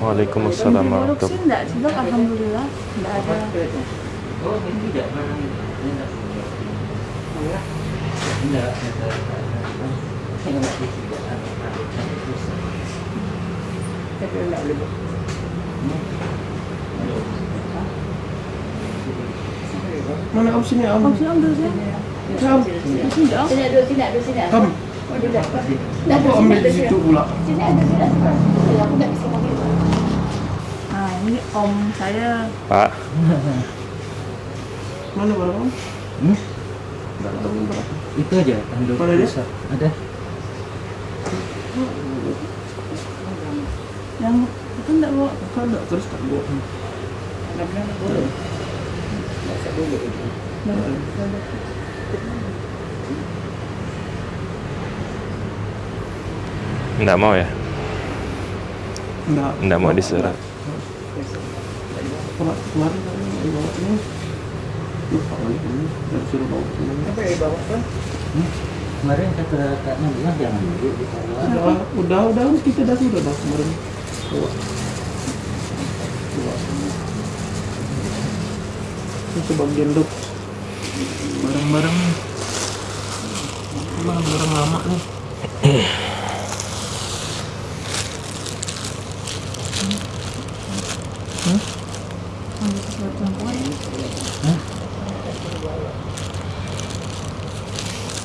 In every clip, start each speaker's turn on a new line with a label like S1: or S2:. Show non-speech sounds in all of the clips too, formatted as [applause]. S1: Waalaikumsalam warahmatullahi
S2: wabarakatuh. alhamdulillah. ada.
S1: Mana om sini om?
S2: sini om dulu sini. Om. Sini om. Sini dulu, sini dulu, sini. Om.
S3: Kenapa om situ pula?
S2: Sini ada, sini ada. Aku nggak bisa pakai ini om saya pak [laughs] mana barang om hmm? Itu aja tanduk Pada besar. Ada. Yang itu enggak bawa kalau enggak terus tak bawa. Ada
S3: Enggak mau ya? Enggak. Enggak mau diserap
S2: sholat kemarin kan ibadahnya lupa lagi ini dari suruh bawa ini apa ya bawa kan kemarin kata kak Nabilah jangan dulu udah udah udah kita dah sudah dah kemarin bawa bawa ini sebagian dok
S1: barang-barang barang-barang lama nih [clears throat]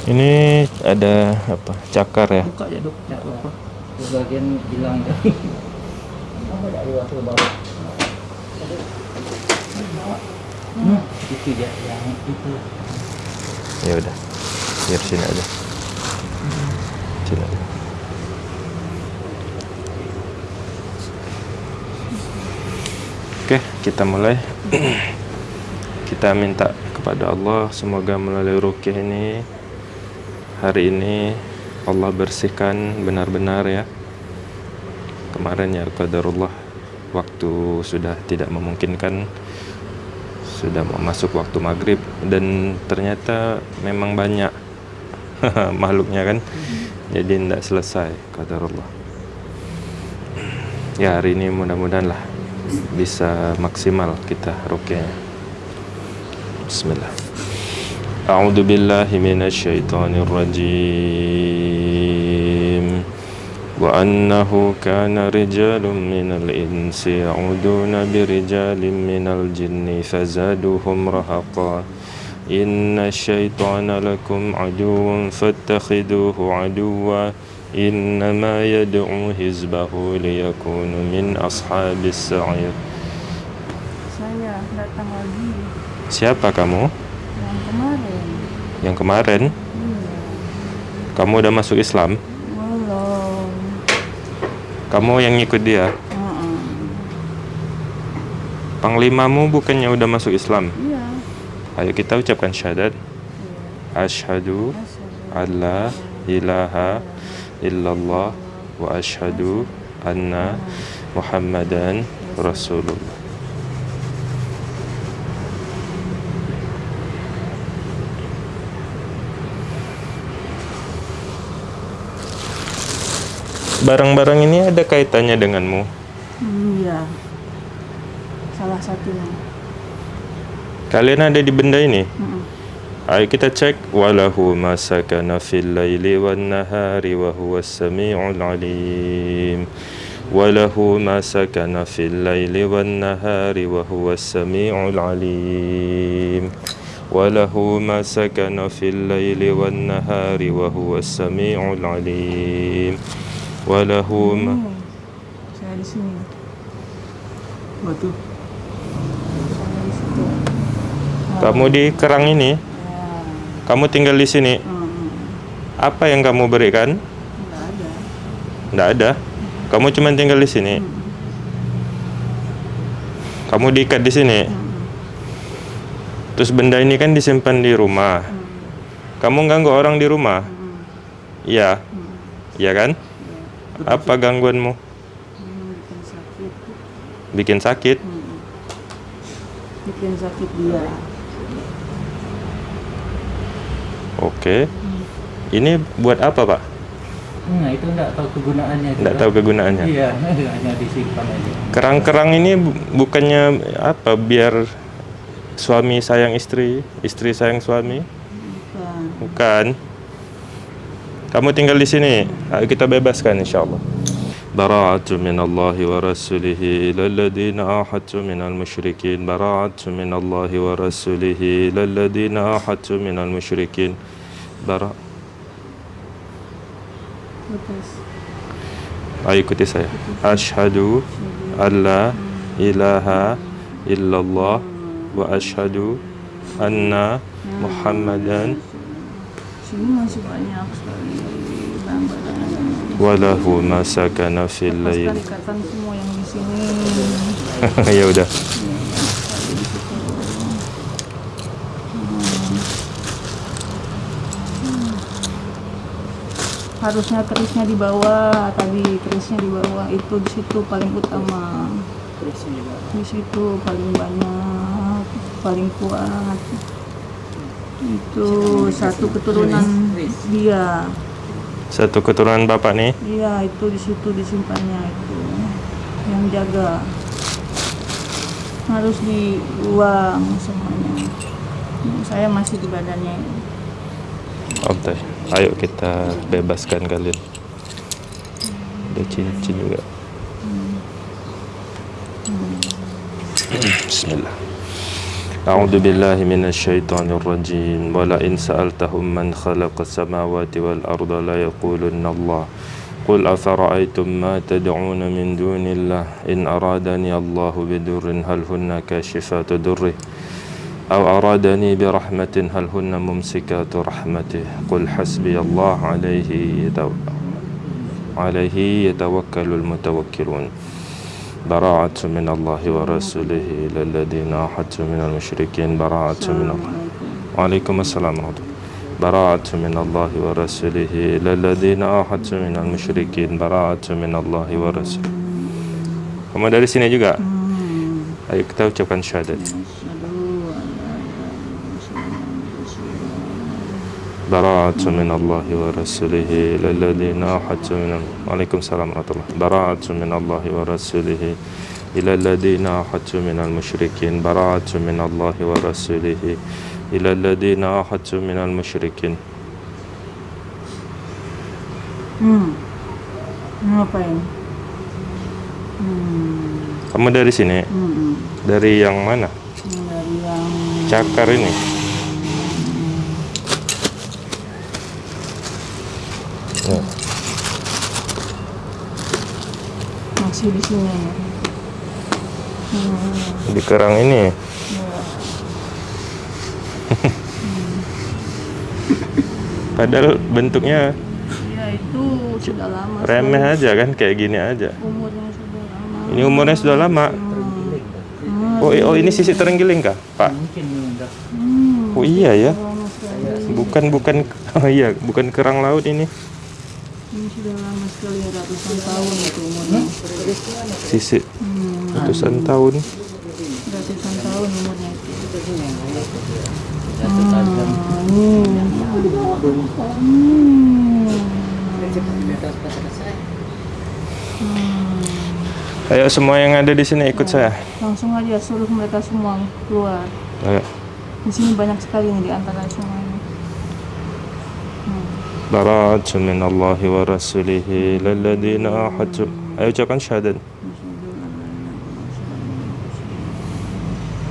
S3: Ini ada apa? Cakar ya? Buka Bagian hilang ya. [laughs]
S2: itu ya yang itu.
S3: Ya udah, biar sini aja. Sini aja. Oke, okay, kita mulai. kita minta kepada Allah semoga melalui rukyah ini hari ini Allah bersihkan benar-benar ya. Kemarin ya qadarullah waktu sudah tidak memungkinkan sudah mau masuk waktu maghrib dan ternyata memang banyak [laughs] makhluknya kan jadi tidak selesai Allah ya hari ini mudah-mudahan lah bisa maksimal kita rukyahnya Bismillah A'udhu billahi minasyaitonir rajim wa annahu kana rijalun minal insi ya'uduna birijalin minal jinni fazaduhum rahaqa inna syaitana lakum aduun. fattakhiduhu aduwa. إنما يدعو حزبه ليكون من أصحاب السعير Siapa kamu?
S2: Yang kemarin
S3: Yang kemarin? Iya Kamu udah masuk Islam?
S2: Belum
S3: Kamu yang ikut dia? Uh -uh. Panglimamu bukannya udah masuk Islam? Iya Ayo kita ucapkan syahadat iya. Ashadu, Ashadu. Allah ilaha illallah wa ashadu anna muhammadan rasulullah barang-barang ini ada kaitannya denganmu?
S2: Iya, salah satunya.
S3: Kalian ada di benda ini? Mm -mm. Ayo kita cek walahu masakana laili wan nahari wa alim. Walahu masakana laili wan nahari wa alim. Walahu masakana laili wan nahari wa alim. Walahu hmm. Kamu di kerang ini kamu tinggal di sini. Hmm. Apa yang kamu berikan? Tidak ada. Tidak ada. Kamu cuma tinggal di sini. Hmm. Kamu diikat di sini. Hmm. Terus benda ini kan disimpan di rumah. Hmm. Kamu ganggu orang di rumah? Hmm. Iya. Hmm. Iya hmm. kan? Ya. Apa gangguanmu? bikin sakit. Bikin sakit? Hmm.
S2: Bikin sakit dia.
S3: Oke. Okay. Ini buat apa, Pak?
S2: Nah, itu enggak tahu kegunaannya. Enggak tahu kegunaannya. Iya, [laughs] hanya disimpan aja.
S3: Kerang-kerang ini bukannya apa biar suami sayang istri, istri sayang suami? Bukan. Bukan. Kamu tinggal di sini. kita bebaskan insyaallah. براعة من الله ورسوله إلى الذين أحدتم من المشركين براعة من الله ورسوله إلى الذين أحدتم من المشركين براءة أيكوتي سيا أشهد أن لا إله إلا الله وأشهد أن محمدا شنو walahu masakana fil lail
S2: semua yang di sini [laughs] ya udah harusnya kerisnya di bawah tadi kerisnya di bawah itu di situ paling utama di situ paling banyak paling kuat itu satu keturunan dia
S3: satu keturunan bapak nih
S2: iya itu di situ disimpannya itu yang jaga harus dibuang semuanya saya masih di badannya ini
S3: oke ayo kita bebaskan kalian ada cincin juga hmm. Hmm, Bismillah أعوذ بالله من الشيطان الرجيم ولئن سألتهم من خلق السماوات والأرض ليقولن الله قل أفرأيتم ما تدعون من دون الله إن أرادني الله بدر هل هن كاشفات دره أو أرادني برحمة هل هن ممسكات رحمته قل حسبي الله عليه يتوكل عليه يتوكل المتوكلون براعة من الله ورسوله إلى الذين أحدت من المشركين براعة من الله وعليكم السلام ورحمة الله براعة من الله ورسوله إلى الذين أحدت من المشركين براعة من الله ورسوله Kamu dari sini juga? Hmm. Ayo kita ucapkan syahadat. Bara'atun Allahi wa rasulihi Ilaladina min Waalaikumsalam warahmatullahi Bara'atun min Allahi wa rasulihi Ilaladina min al-mushrikin Bara'atun Allahi wa rasulihi Ilaladina min al-mushrikin
S2: Hmm Apa ini? Hmm
S3: Kamu dari sini? Hmm, hmm Dari yang mana? Dari yang Cakar ini?
S2: Ya. masih di sini
S3: hmm. di kerang ini hmm. [laughs] padahal bentuknya ya itu sudah lama remeh sudah. aja kan kayak gini aja umurnya
S1: sudah lama
S3: ini umurnya sudah lama
S1: hmm. oh, oh ini sisi terenggiling kah pak hmm. oh iya ya bukan
S3: bukan [laughs] oh iya bukan kerang laut ini ini sudah lama sekali ya, ratusan tahun itu umurnya. Hmm? Sisi. Hmm. Ratusan tahun. Ratusan tahun umurnya
S2: itu. Hmm.
S3: Hmm. Ayo semua yang ada di sini ikut saya.
S2: Hmm. Langsung aja suruh mereka semua keluar. Ayo. Di sini banyak sekali nih di antara semuanya.
S3: براءة من الله ورسوله للذين الذين أحدوا أيوة كان شهادة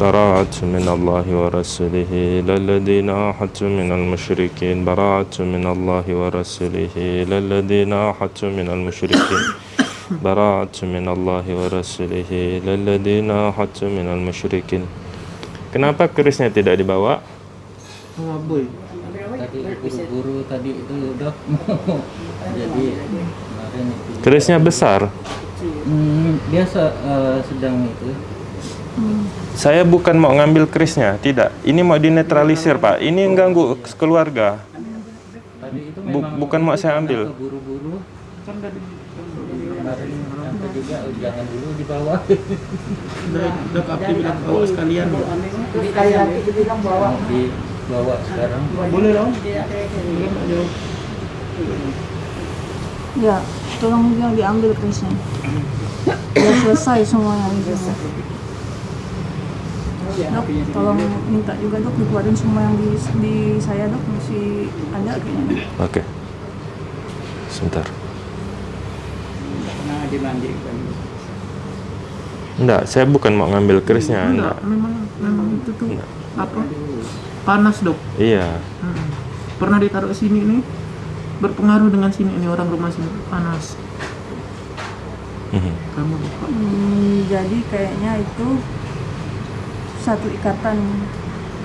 S3: براءة من الله ورسوله للذين أحدوا من المشركين براءة من الله ورسوله للذين أحدوا من المشركين براءة من الله ورسوله للذين أحدوا من المشركين Kenapa kerisnya tidak dibawa?
S2: Tadi tadi itu udah jadi kemarin kerisnya besar hmm, dia uh, sedang itu
S3: saya bukan mau ngambil krisnya, tidak ini mau dinetralisir pak ini ganggu keluarga
S2: Bu bukan mau saya ambil buru-buru kan tadi jangan dulu di bawah
S1: dok bawa sekalian bawa sekarang boleh dong iya.
S2: ya tolong yang diambil krisnya ya selesai semuanya gitu. dok iya, tolong iya, minta juga dok dikeluarin semua yang di, di saya dok masih ada kayaknya
S3: oke okay. sebentar Enggak, kan? saya bukan mau ngambil kerisnya. Enggak,
S2: enggak. memang, memang itu tuh. Enggak apa panas dok iya hmm. pernah ditaruh ke sini nih berpengaruh dengan sini ini orang rumah sini panas mm-hmm. kamu hmm, jadi kayaknya itu satu ikatan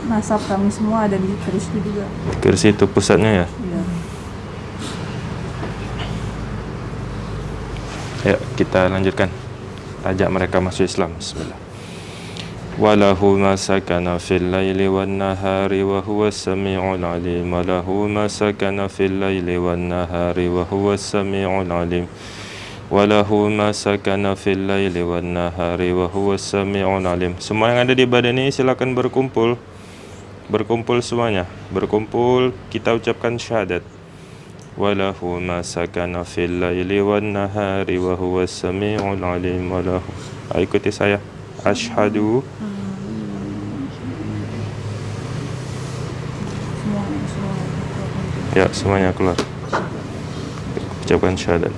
S2: nasab kami semua ada di kursi juga
S3: kursi itu pusatnya ya iya. ya kita lanjutkan ajak mereka masuk Islam Bismillah وله ما سكن في الليل والنهار وهو السميع العليم وله ما سكن في الليل والنهار وهو السميع العليم وله ما سكن في الليل والنهار وهو السميع العليم semua yang ada di badan ini silakan berkumpul berkumpul semuanya berkumpul kita ucapkan syahadat وله ما سكن في الليل والنهار وهو السميع العليم وله ikuti saya Ashadu Ya semuanya keluar Ucapkan syahadat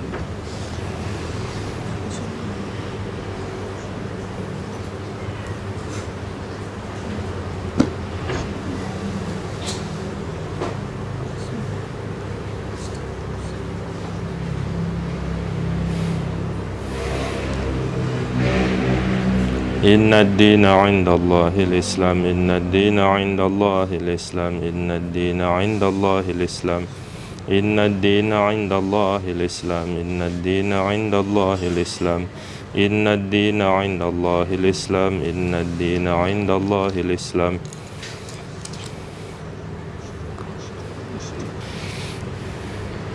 S3: إن الدين عند الله الإسلام إن الدين عند الله الإسلام إن الدين عند الله الإسلام إن الدين عند الله الإسلام إن الدين عند الله الإسلام إن الدين عند الله الإسلام إن الدين عند الله الإسلام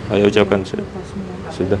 S3: Ayo ucapkan sudah. Sudah.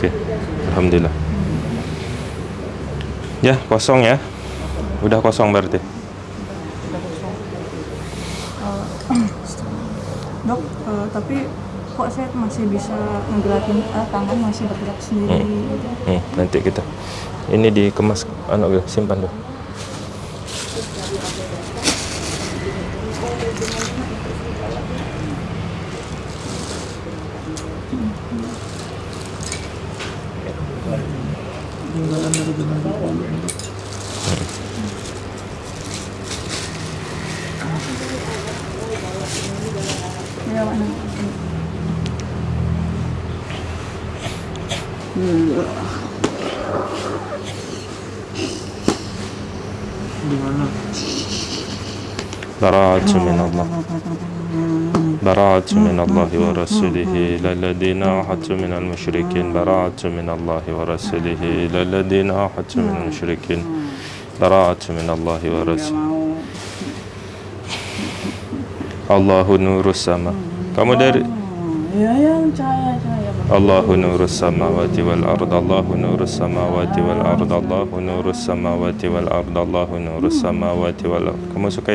S3: Oke okay. Alhamdulillah Ya kosong ya Udah kosong berarti
S2: uh, [clears throat] Dok uh, tapi kok saya masih bisa ngegelatin uh, tangan masih bergerak sendiri hmm. Gitu.
S3: Hmm, Nanti kita Ini dikemas anak simpan dulu من الله براءة من الله ورسوله إلى الذين أوحدت من المشركين براءة من الله ورسوله إلى الذين أوحدت من المشركين براءة من الله ورسوله الله نور السماء كم dari الله نور السماوات والأرض الله نور السماوات والأرض الله نور السماوات والأرض الله نور السماوات والأرض كم suka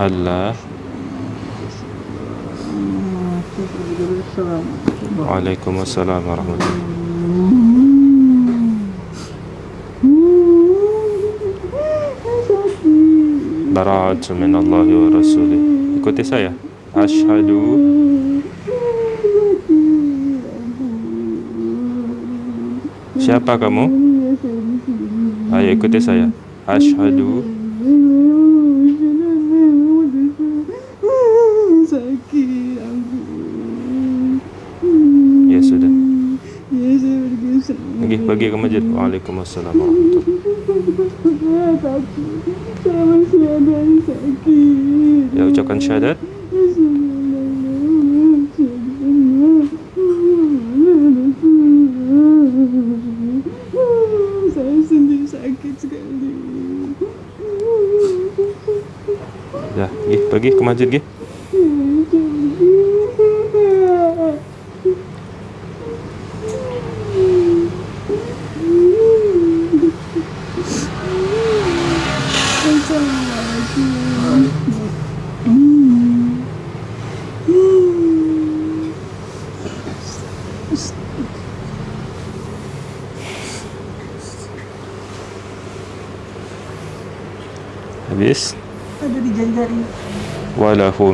S3: Allah Waalaikumsalam warahmatullahi Bara'atu min Allah wa Rasul. Ikuti saya Ashhadu. Siapa kamu? Ayo ikuti saya Ashhadu. pergi ke masjid. Waalaikumsalam
S1: warahmatullahi wabarakatuh. Ya ucapkan syahadat.
S3: Ya, pergi ke masjid, gih.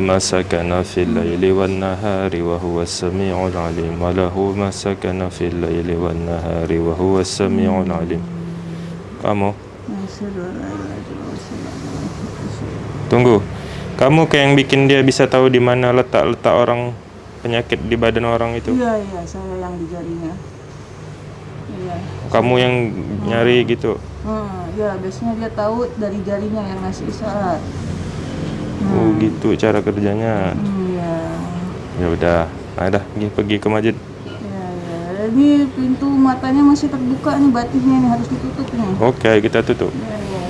S3: ما سكن في الليل والنهار وهو السميع العليم وله ما سكن في الليل والنهار وهو السميع العليم kamu tunggu kamu kayak yang bikin dia bisa tahu di mana letak-letak orang penyakit di badan orang itu
S2: iya iya saya yang di jarinya iya
S3: kamu yang nyari hmm. gitu
S2: hmm, ya biasanya dia tahu dari jarinya yang ngasih isyarat
S3: hmm. gitu cara kerjanya iya ya udah nah dah pergi pergi ke masjid
S2: ya, ya. ini pintu matanya masih terbuka nih batiknya nih harus ditutup nih
S3: oke okay, kita tutup ya, ya,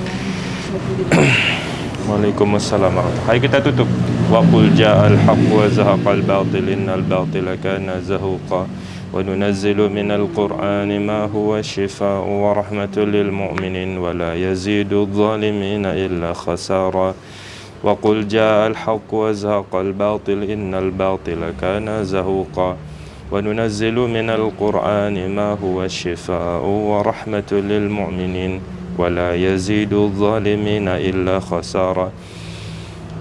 S3: ya. Waalaikumsalam Ayo kita tutup wa Waqul ja'al haq wa al batil Innal batila kana zahuqa وننزل من القرآن ما هو شفاء ورحمة للمؤمنين yazidu يزيد الظالمين illa khasara وقل جاء الحق وزهق الباطل إن الباطل كان زهوقا وننزل من القرآن ما هو الشفاء ورحمة للمؤمنين ولا يزيد الظالمين إلا خسارة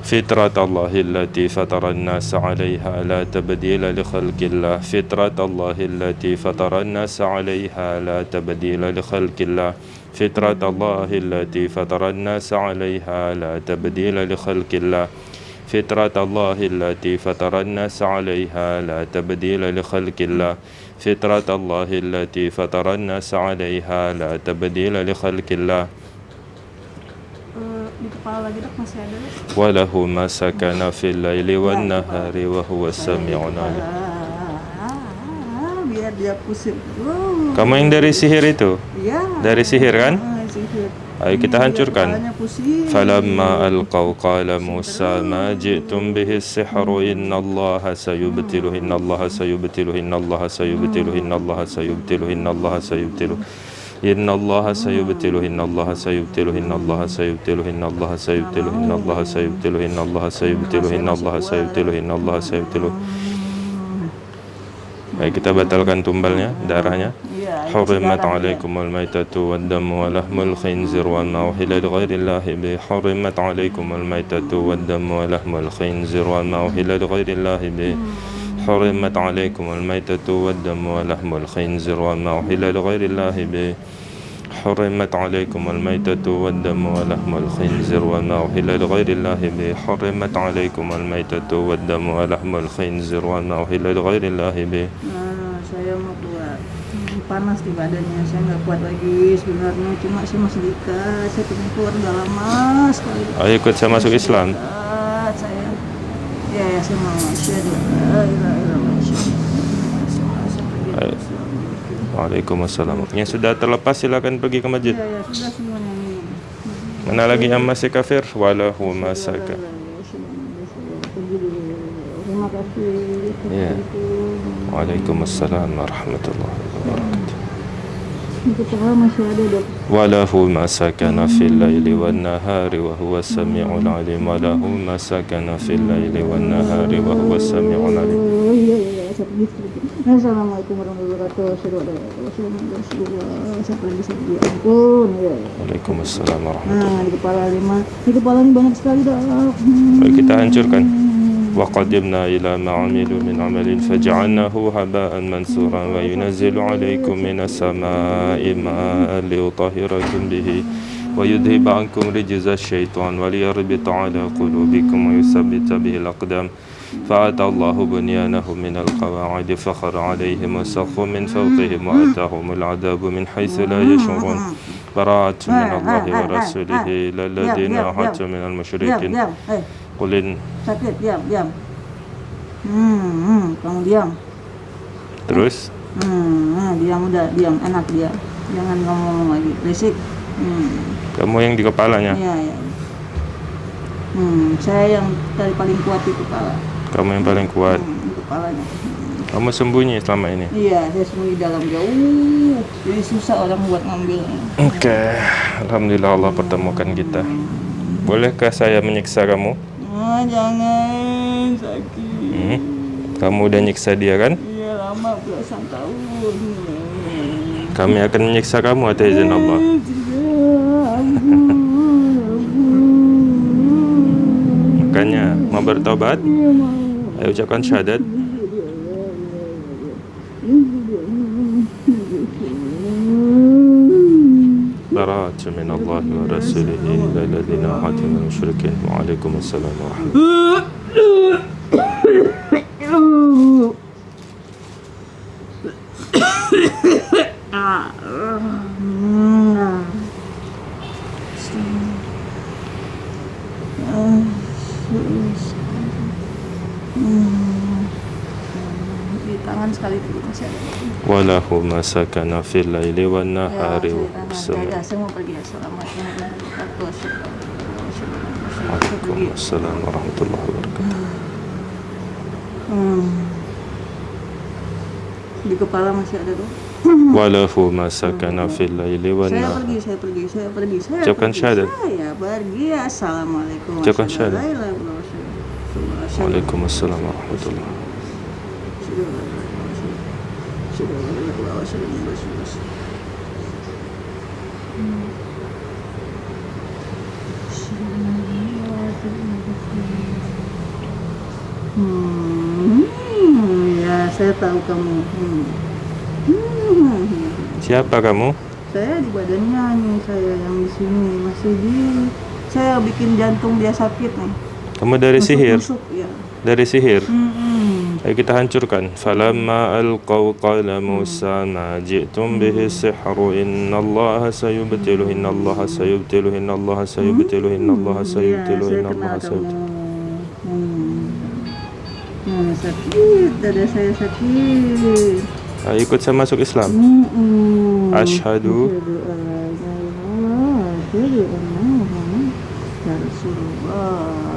S3: فطرة الله التي فطر الناس عليها لا تبديل لخلق الله فطرة الله التي فطر الناس عليها لا تبديل لخلق الله فطرة الله التي فطر الناس عليها لا تبديل لخلق الله فطرة الله التي فطر الناس عليها لا تبديل لخلق الله فطرة الله التي فطر الناس عليها لا تبديل لخلق الله وله ما سكن في الليل والنهار وهو السميع العليم
S2: dia kusir. Wow. Kamu yang dari sihir
S3: itu? Iya. Dari sihir kan?
S2: Sihir. Ayo kita hancurkan. Falamma
S3: alqaw qala Musa ma ji'tum bihi inna allah sayubtilu innallaha sayubtilu innallaha sayubtilu innallaha sayubtilu innallaha sayubtilu Inna Allah sayubtilu inna Allah sayubtilu inna Allah sayubtilu inna Allah sayubtilu inna Allah sayubtilu inna Allah sayubtilu inna Allah sayubtilu inna Allah sayubtilu inna Allah sayubtilu Baik, kita batalkan tumbalnya, darahnya. حرمت عليكم الميتة والدم ولحم الخنزير وما أهل لغير الله به حرمت عليكم الميتة والدم ولحم الخنزير وما أهل لغير الله به حرمت عليكم الميتة والدم ولحم الخنزير وما أهل لغير الله به حرمت عليكم الميتة والدم ولحم الخنزير وما أحل لغير الله به حرمت عليكم الميتة والدم ولحم الخنزير وما أحل لغير الله به nah,
S2: saya mau keluar hmm, panas di badannya saya nggak kuat lagi sebenarnya cuma saya masih dekat saya pengen keluar udah lama sekali
S3: ayo ikut saya masuk Islam dekat,
S2: ah, saya ya ya saya mau saya dekat,
S3: Waalaikumsalam. Yang sudah terlepas silakan pergi ke masjid. Iya,
S1: iya,
S3: Mana lagi yang masih kafir? walahu masaka. Ya. Waalaikumsalam warahmatullahi
S2: wabarakatuh.
S3: Walahu masakana fil laili wal nahari wa huwa sami'ul alim Walahu masakana fil laili wal nahari wa huwa sami'ul alim
S2: oh, iya, Assalamualaikum warahmatullahi wabarakatuh. Sampai lagi satu ampun. Ya.
S3: Waalaikumsalam warahmatullahi
S2: Nah, di kepala lima, di kepala ini banyak sekali dah. Hmm.
S3: kita hancurkan. وقدمنا إلى ما عملوا من عمل فجعلناه هباء منثورا وينزل عليكم من السماء ماء ليطهركم به ويذهب عنكم رجز الشيطان وليربط على قلوبكم ويثبت به الأقدام فعد الله بنيانهم من القواعد فخر عليهم السقف من فوقهم وأتاهم العذاب من حيث لا يشعرون براءة من الله ورسوله إلى الذين عاهدتم من المشركين
S2: sakit diam diam hmm, kamu diam terus hmm diam udah diam enak dia jangan ngomong lagi basic hmm.
S3: kamu yang di kepalanya
S2: iya iya hmm saya yang dari paling kuat di kepala
S3: kamu yang paling kuat.
S2: Hmm,
S3: Kamu sembunyi selama ini?
S2: Iya, saya sembunyi dalam jauh. Jadi susah orang buat ngambil. Oke,
S3: okay. alhamdulillah Allah pertemukan kita. Bolehkah saya menyiksa kamu?
S2: Ah, jangan sakit.
S3: Hmm. Kamu udah nyiksa dia kan?
S2: Iya, lama belasan tahun.
S3: Kami akan menyiksa kamu atas eh, izin Allah. Makanya mau bertobat? Iya, mau. Ayo ucapkan syahadat. براءة من الله ورسوله إلى الذين وعليكم السلام Allahumma sakana fil laili wan ya, nahari wa Semua
S2: pergi assalamualaikum ya,
S3: ya. warahmatullahi wabarakatuh.
S2: Hmm. Di kepala masih ada tuh.
S3: Walahu masakana fil laili wan Saya
S2: pergi, saya pergi, saya pergi, saya. Ucapkan syahadat. Saya pergi. Assalamualaikum. Ucapkan syahadat. Waalaikumsalam
S3: warahmatullahi
S2: wabarakatuh. Hmm, ya, saya tahu kamu. Hmm. Hmm.
S3: Siapa kamu?
S2: Saya di badannya nih, saya yang di sini masih di. Saya bikin jantung dia sakit nih.
S3: Kamu dari -masuk, sihir? Musuk, ya. Dari sihir? hmm. hmm. Ayo kita hancurkan. Falamma alqaw qala Musa ma ji'tum bihi sihru innallaha sayubtilu innallaha sayubtilu innallaha sayubtilu innallaha sayubtilu hmm, ya, innallaha sayubtilu.
S2: Mama hmm, sakit, dada saya sakit.
S3: Ayo ah, ikut saya masuk Islam.
S2: Hmm, Ashadu. Rasulullah.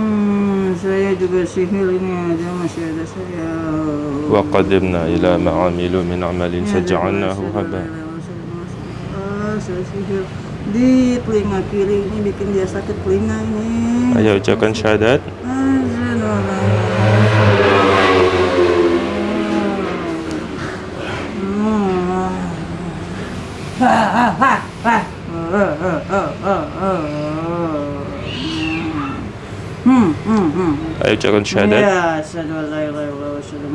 S2: saya juga sihir ini ada masih ada saya. Wa
S3: qadimna ila ma'amilu min amalin saja'annahu ya, haba.
S2: Ah, saya sihir di telinga kiri ini bikin dia sakit telinga ini.
S3: Ayo ucapkan syahadat.
S2: Ha ha ha!
S3: ayo syahadat.
S2: Ya, asyhadu an la ilaha illallah wa asyhadu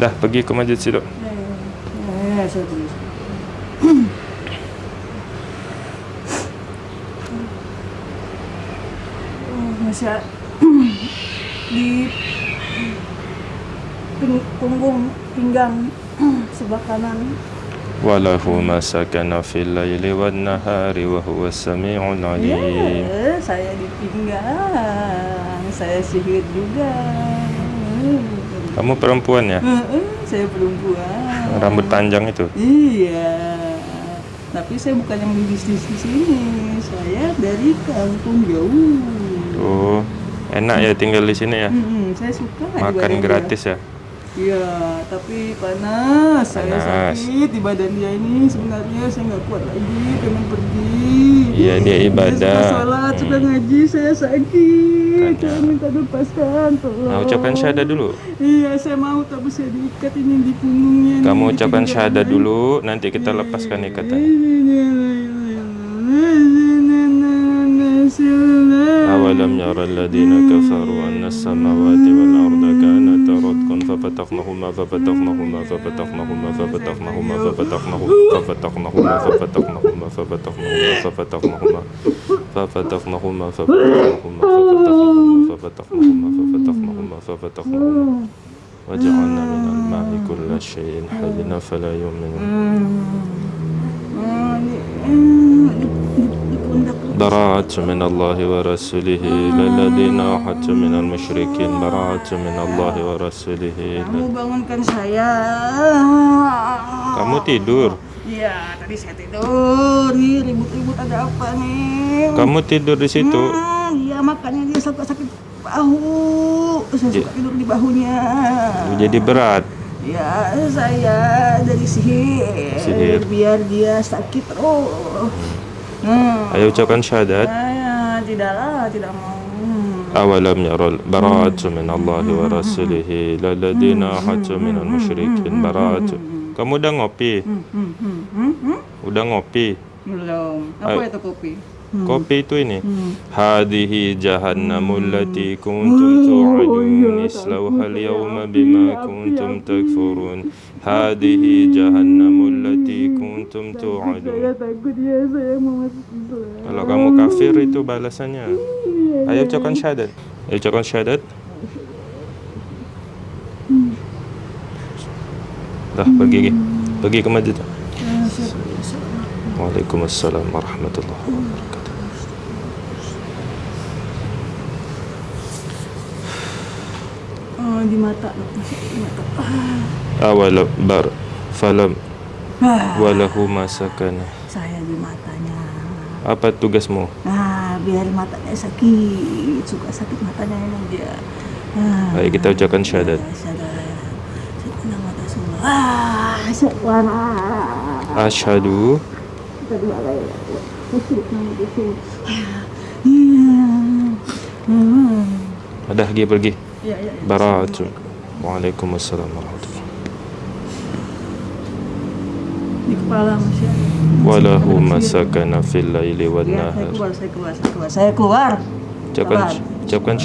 S3: Dah, pergi ke masjid situ. Ya, ya, ya,
S2: ya, ya Masih di punggung pinggang sebelah kanan
S3: sakana fil سكن في nahari wa huwa السميع alim. ya,
S2: saya di saya sihir juga
S3: kamu perempuan ya
S2: saya perempuan rambut panjang itu iya tapi saya bukan yang bisnis di sini saya dari kampung jauh
S3: oh enak ya tinggal di sini ya
S2: saya suka makan gratis ya Iya, tapi panas. panas. Saya sakit di badan dia ini sebenarnya saya nggak kuat lagi, pengen pergi. Iya, dia ibadah. Saya sudah sholat, hmm. sudah ngaji, saya sakit. Saya minta lepaskan, tolong. Nah, ucapkan syahadat dulu. Iya, saya mau tapi saya diikat ini di
S3: punggungnya. Kamu nih, ucapkan syahadat dulu, nanti kita lepaskan ikatannya. Awalam yara alladina kafaru anna samawati wal arda kanat واتقن ففتقنهما ففتقنهما ففتقنهما ففتقنهما ففتقنهما ففتقنهما ففتقنهما ففتقنهما ففتقنهما ففتقنهما ففتقنهما ففتقنهما ففتقنهما ففتقنهما ففتقنهما وجعلنا من الماء كل شيء حي فلا يؤمنون درا برعت من الله ورسوله إلى الذين أحدت من المشركين برعت من الله ورسوله Kamu
S2: bangunkan saya
S3: Kamu tidur
S2: Iya, tadi saya tidur. Nih ribut-ribut ada apa nih? Kamu tidur di situ? Hmm, iya, nah, makanya dia suka sakit bahu. Saya suka tidur di bahunya.
S3: Jadi berat.
S2: Ya, saya dari sihir, sihir. biar dia sakit Oh hmm.
S3: ayo ucapkan syahadat
S2: ya, ya, tidaklah tidak mau hmm.
S3: hmm. hmm. kamu udah ngopi udah ngopi belum apa itu
S2: kopi hmm. kopi
S3: itu ini hmm. hadhihi jahannamul hmm. lati kuntum oh, iya, tu'adun iya, islauha ya, yawma bima kuntum takfurun hadhihi ya, ya, jahannamul lati kuntum tu'adun
S1: kalau kamu kafir
S3: itu balasannya iya. ayo ucapkan syahadat ayo ucapkan syahadat hmm. dah pergi pergi ke masjid hmm. Waalaikumsalam warahmatullahi
S2: wabarakatuh oh di mata di mata
S3: awal bar falam ah. walahu masakana
S2: saya di matanya
S3: apa tugasmu
S2: nah biar matanya sakit suka sakit matanya ya, dia
S3: nah, baik kita ucapkan syahadat ya,
S2: ah, ah.
S3: Ashadu
S1: iya.
S3: Ada lagi pergi براءة وعليكم السلام ورحمة الله وله ما سكن في الليل والنهار
S2: سيكوار جبكن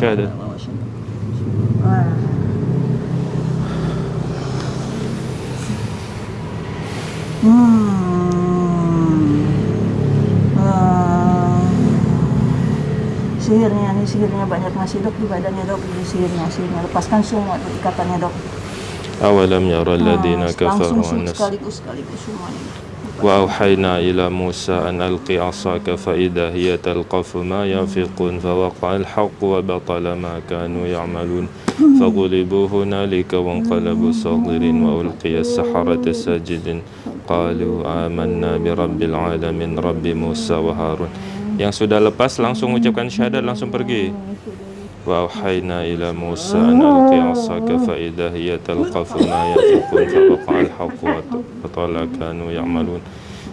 S2: sihirnya ini sihirnya banyak masih dok di badannya dok di sihirnya sihirnya lepaskan semua dok, ikatannya dok
S3: awalam ya yara ladina kafaru wa an sekaligus
S2: sekaligus semuanya
S3: وأوحينا إلى موسى أن ألق عصاك فإذا هي تلقف ما ينفقون فوقع الحق وبطل ما كانوا يعملون فغلبوا هنالك وانقلبوا صاغرين وألقي السحرة ساجدين قالوا آمنا برب العالمين رب موسى وهارون Yang sudah lepas langsung ucapkan syahadat langsung pergi. Wa hayna ila Musa an fa idha hiya talqafu ma fa qala wa tala kanu ya'malun.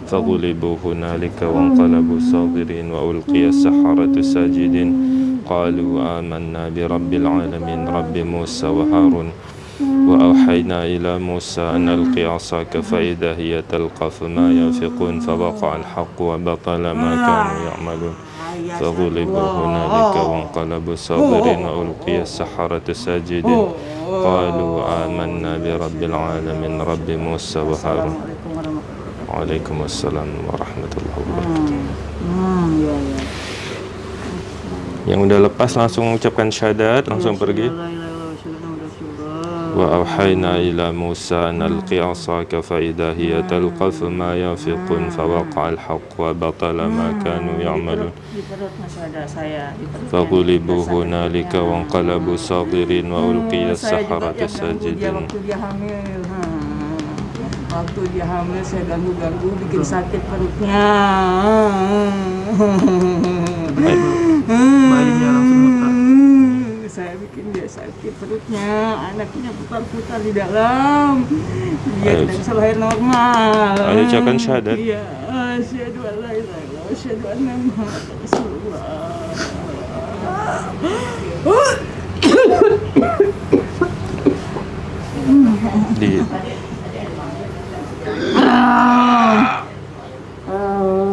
S3: sadirin wa ulqiya saharatu sajidin qalu amanna bi rabbil alamin rabbi musa wa harun وأوحينا إلى موسى أن ألقي عصاك فإذا هي تلقف ما ينفقون فوقع الحق وبطل ما كانوا يعملون فغلبوا هنالك وانقلبوا صابرين وألقي السحرة ساجدين قالوا آمنا برب العالمين رب موسى وهارون عليكم السلام ورحمة الله وبركاته yang udah lepas langsung ucapkan syahadat langsung pergi وأوحينا إلى موسى أن ألقي عصاك فإذا هي تلقف ما ينفقون فوقع الحق وبطل ما كانوا يعملون
S2: فغلبوا هنالك
S3: وانقلبوا صاغرين وألقي السحرة ساجدين
S2: waktu dia hamil saya ganggu-ganggu bikin sakit perutnya
S1: bayinya
S2: langsung saya bikin dia sakit perutnya anaknya putar-putar di dalam dia
S3: tidak bisa lahir normal kan ada cakan syahadat iya
S2: syadu allah la syadu illallah asyhadu anna muhammadan rasulullah
S3: di
S1: [coughs] ah. ah.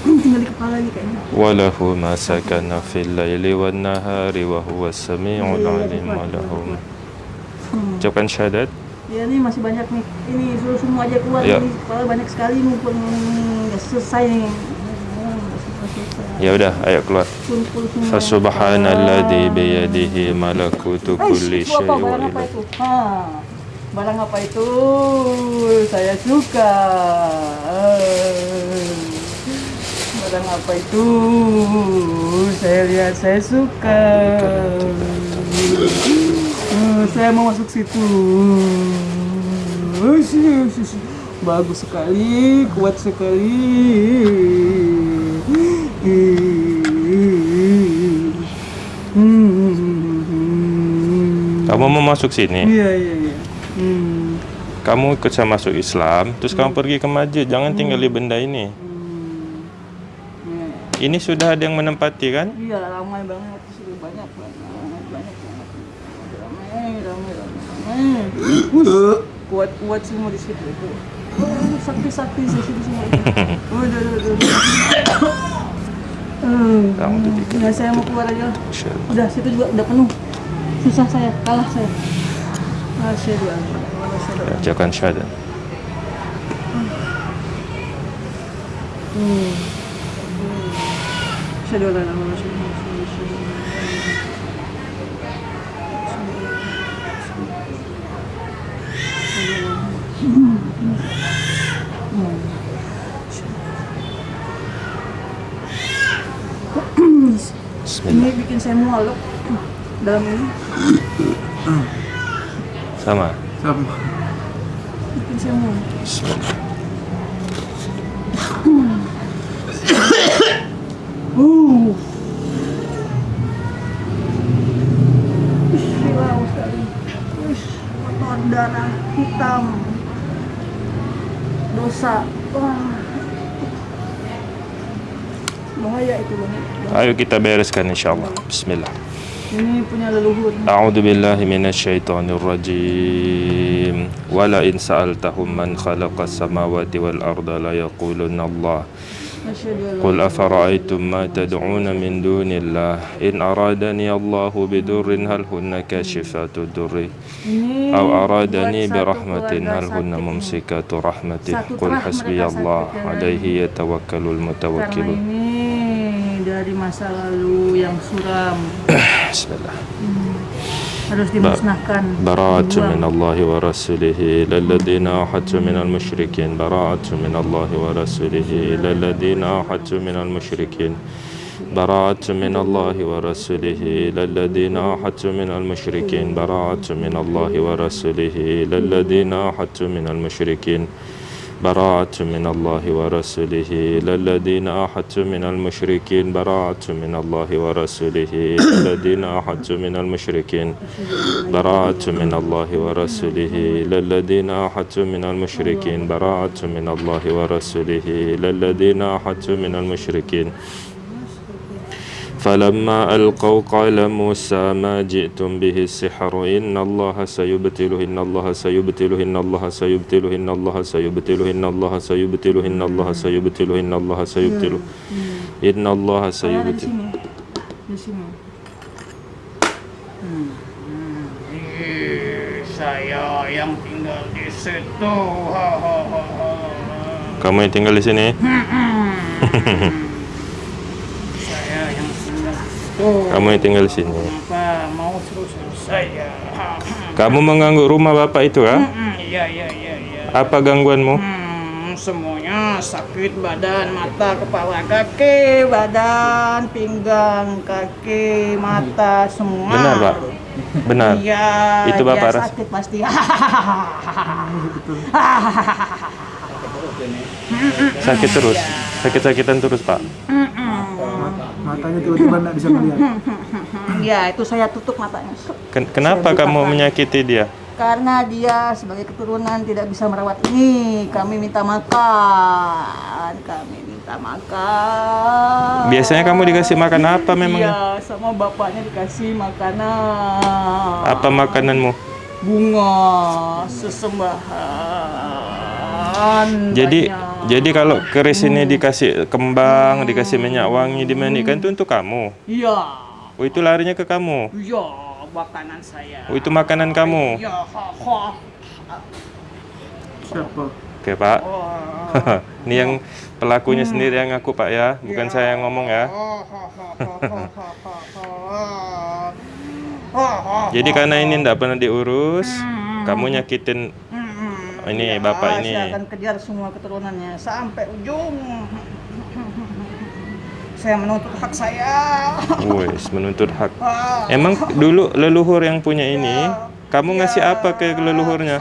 S2: Hmm,
S3: walahu ma fil laili wan nahari wa huwas samiul iya, iya, alim iya, walahum. Hmm. Hmm. Ucapkan syahadat.
S2: Ya ini masih banyak nih. Ini suruh semua aja keluar ya. ini kepala banyak sekali mumpung nggak selesai nih.
S3: Ya udah, ayo keluar. Fasubhanalladzi ah. biyadihi malakutu eh, kulli syai'in. Barang apa itu?
S2: Ha. Barang apa itu? Saya suka. Uh barang apa itu saya lihat saya suka eh, saya mau masuk situ eh, eh, bagus sekali kuat sekali
S1: hmm.
S3: kamu mau masuk sini iya iya iya hmm. kamu ikut saya masuk Islam terus hmm. kamu pergi ke masjid jangan hmm. tinggali tinggal di benda ini ini sudah ada yang menempati kan?
S2: Iya, ramai banget. Sudah banyak banget. Banyak banget. Ramai, ramai, ramai. Kuat-kuat semua di situ. Oh, sakti-sakti di situ
S1: semua. [laughs] Udah, udah, udah.
S2: Hmm. Kamu tuh Nah, saya mau keluar aja. Udah, situ juga udah penuh. Susah saya, kalah saya. Masih an
S3: Jangan ilaha illallah.
S2: Hmm. Ini bikin saya mual loh dalam ini.
S3: Sama. Sama.
S1: Bikin saya mual. [clears throat] Uh.
S2: darah hitam. Dosa. Bahaya itu banget.
S3: Ayo kita bereskan insyaallah. Bismillah.
S2: Ini punya leluhur.
S3: A'udzu billahi rajim. Wala in sa'altahum man khalaqas samawati wal arda la yaqulunna Allah. قل أفرأيتم ما تدعون من دون الله إن أرادني الله بدر هل هن كاشفات الدر أو أرادني برحمة هل هن ممسكات رحمته قل حسبي الله عليه يتوكل المتوكلون
S2: dari masa lalu yang suram.
S3: Bismillah. [coughs]
S2: Hmm. harus dimusnahkan bara'atu min
S3: wa rasulihi lalladina ahadtu min al mushrikin bara'atu min wa rasulihi lalladina min al براءة من الله ورسوله للذين الذين أحدت من المشركين براءة من الله ورسوله للذين الذين أحدت من المشركين براءة من الله ورسوله للذين الذين أحدت من المشركين براءة من الله ورسوله للذين الذين أحدت من المشركين فَلَمَّا ألقوا قال موسى ما جئتم به السحر إن الله سيبتله إن اللَّهَ سيبتله إن الله سيبتله إن اللَّهَ سيبتله إن الله سيبتله إن اللَّهَ سيبتله إن الله سيبتله إن الله سيبتله
S2: saya yang tinggal di situ.
S3: Kamu yang tinggal di sini? Kamu tinggal di sini.
S2: Pak, mau terus saya. Hmm.
S3: Kamu mengganggu rumah Bapak itu kan?
S2: Iya, iya, iya,
S3: Apa gangguanmu?
S2: Hmm, semuanya sakit badan, mata, kepala, kaki, badan, pinggang, kaki, mata, semua. Benar, Pak.
S3: Benar. Iya. Itu Bapak ya,
S2: sakit pasti. [laughs]
S3: Hmm, sakit terus. Iya. Sakit-sakitan terus, Pak.
S2: Hmm, hmm matanya tiba-tiba tidak bisa melihat [laughs] ya itu saya tutup matanya
S3: Ken kenapa kamu menyakiti dia
S2: karena dia sebagai keturunan tidak bisa merawat ini kami minta makan kami minta makan
S3: biasanya kamu dikasih makan apa memang ya?
S2: iya sama bapaknya dikasih makanan
S3: apa makananmu
S2: bunga sesembahan jadi
S3: banyak. jadi kalau keris ini dikasih kembang, hmm. dikasih minyak wangi, dimanikan hmm. itu untuk kamu. Iya. Oh itu larinya ke kamu.
S2: Iya, makanan saya. Oh itu makanan kamu. Iya.
S1: Siapa?
S3: Oke Pak. Oh. [laughs] ini yang pelakunya hmm. sendiri yang aku Pak ya, bukan ya. saya yang ngomong ya. Jadi karena ini tidak pernah diurus, hmm. kamu nyakitin ini ya, bapak ini saya akan
S2: kejar semua keturunannya sampai ujung saya menuntut hak saya
S3: wes menuntut hak emang dulu leluhur yang punya iya. ini kamu ya, ngasih iya. apa ke leluhurnya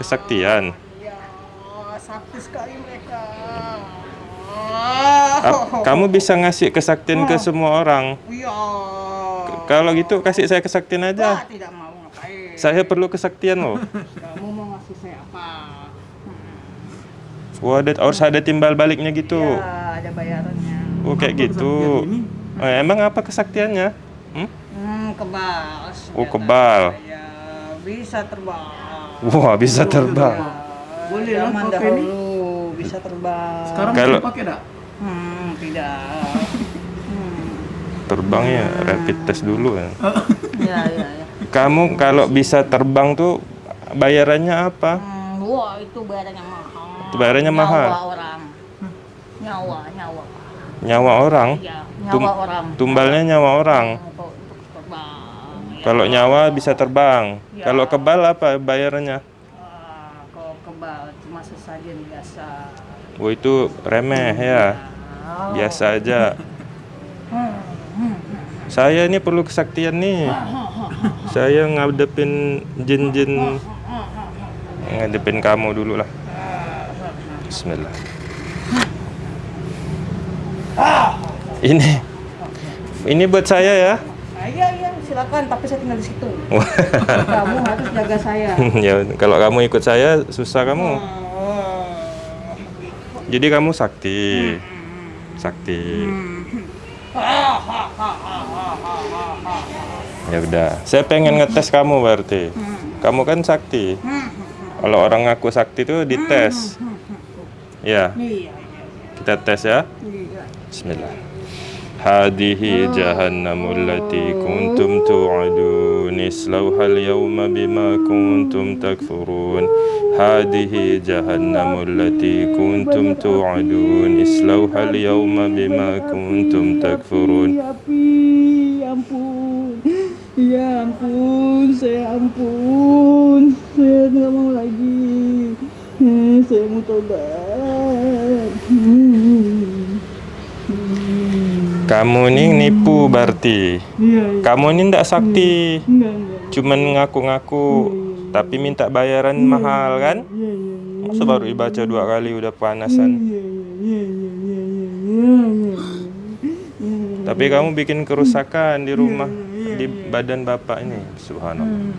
S3: kesaktian, kesaktian.
S1: ya sakti mereka kamu bisa
S3: ngasih kesaktian oh. ke semua orang iya kalau gitu kasih saya kesaktian aja bah, tidak mau saya perlu kesaktian loh kamu Oh, ada harus ada timbal baliknya gitu.
S2: Iya, ada bayarannya.
S3: Oh, kayak apa gitu. Oh, emang apa kesaktiannya? Hmm?
S2: Hmm, kebal.
S3: Oh, kebal. Ya,
S2: bisa terbang.
S3: Wah, bisa terbang.
S2: Boleh lah pakai ini. bisa terbang. Sekarang Kalau... pakai enggak? Hmm, tidak.
S3: hmm. Terbang ya, hmm. rapid test dulu ya.
S2: [laughs] ya,
S1: ya,
S3: iya. Kamu kalau bisa terbang tuh bayarannya apa?
S2: Hmm, wah, itu bayarannya mahal. Bayarnya nyawa mahal. orang. Nyawa, nyawa.
S3: Nyawa orang. Ya, nyawa Tum orang. Tumbalnya nyawa orang. Ya. Kalau nyawa bisa terbang. Ya. Kalau kebal apa bayarnya? Uh, ah,
S2: kalau kebal cuma sesajen biasa.
S3: Oh itu remeh hmm, ya. Iya. Oh. Biasa aja. [laughs] Saya ini perlu kesaktian nih. Saya ngadepin jin-jin [laughs] ngadepin kamu dulu lah. Bismillah. Ini ini buat saya ya.
S2: Ah, iya iya silakan tapi saya tinggal di situ. [laughs] kamu harus jaga saya.
S3: [laughs] ya kalau kamu ikut saya susah kamu. Oh. Jadi kamu sakti. Sakti. Hmm. Ya udah, saya pengen ngetes kamu berarti. Hmm. Kamu kan sakti. Hmm. Kalau orang ngaku sakti itu dites. Ya. Iya. Kita tes ya. Iya. Bismillah. Hadihi oh. jahannamul lati kuntum tu'adun Islawhal yawma bima kuntum takfurun Hadihi jahannamul lati kuntum tu'adun Islawhal yawma bima kuntum takfurun ya,
S2: ya ampun Ya ampun Saya ampun Saya tidak mau lagi
S3: kamu ini nipu berarti. Iya, iya. Kamu ini tidak hmm. sakti. Cuman ngaku-ngaku. Iya, tapi minta bayaran mahal kan? Ya, baru dibaca dua kali udah panasan. Tapi kamu bikin kerusakan di rumah di badan bapak ini, subhanallah. Hmm.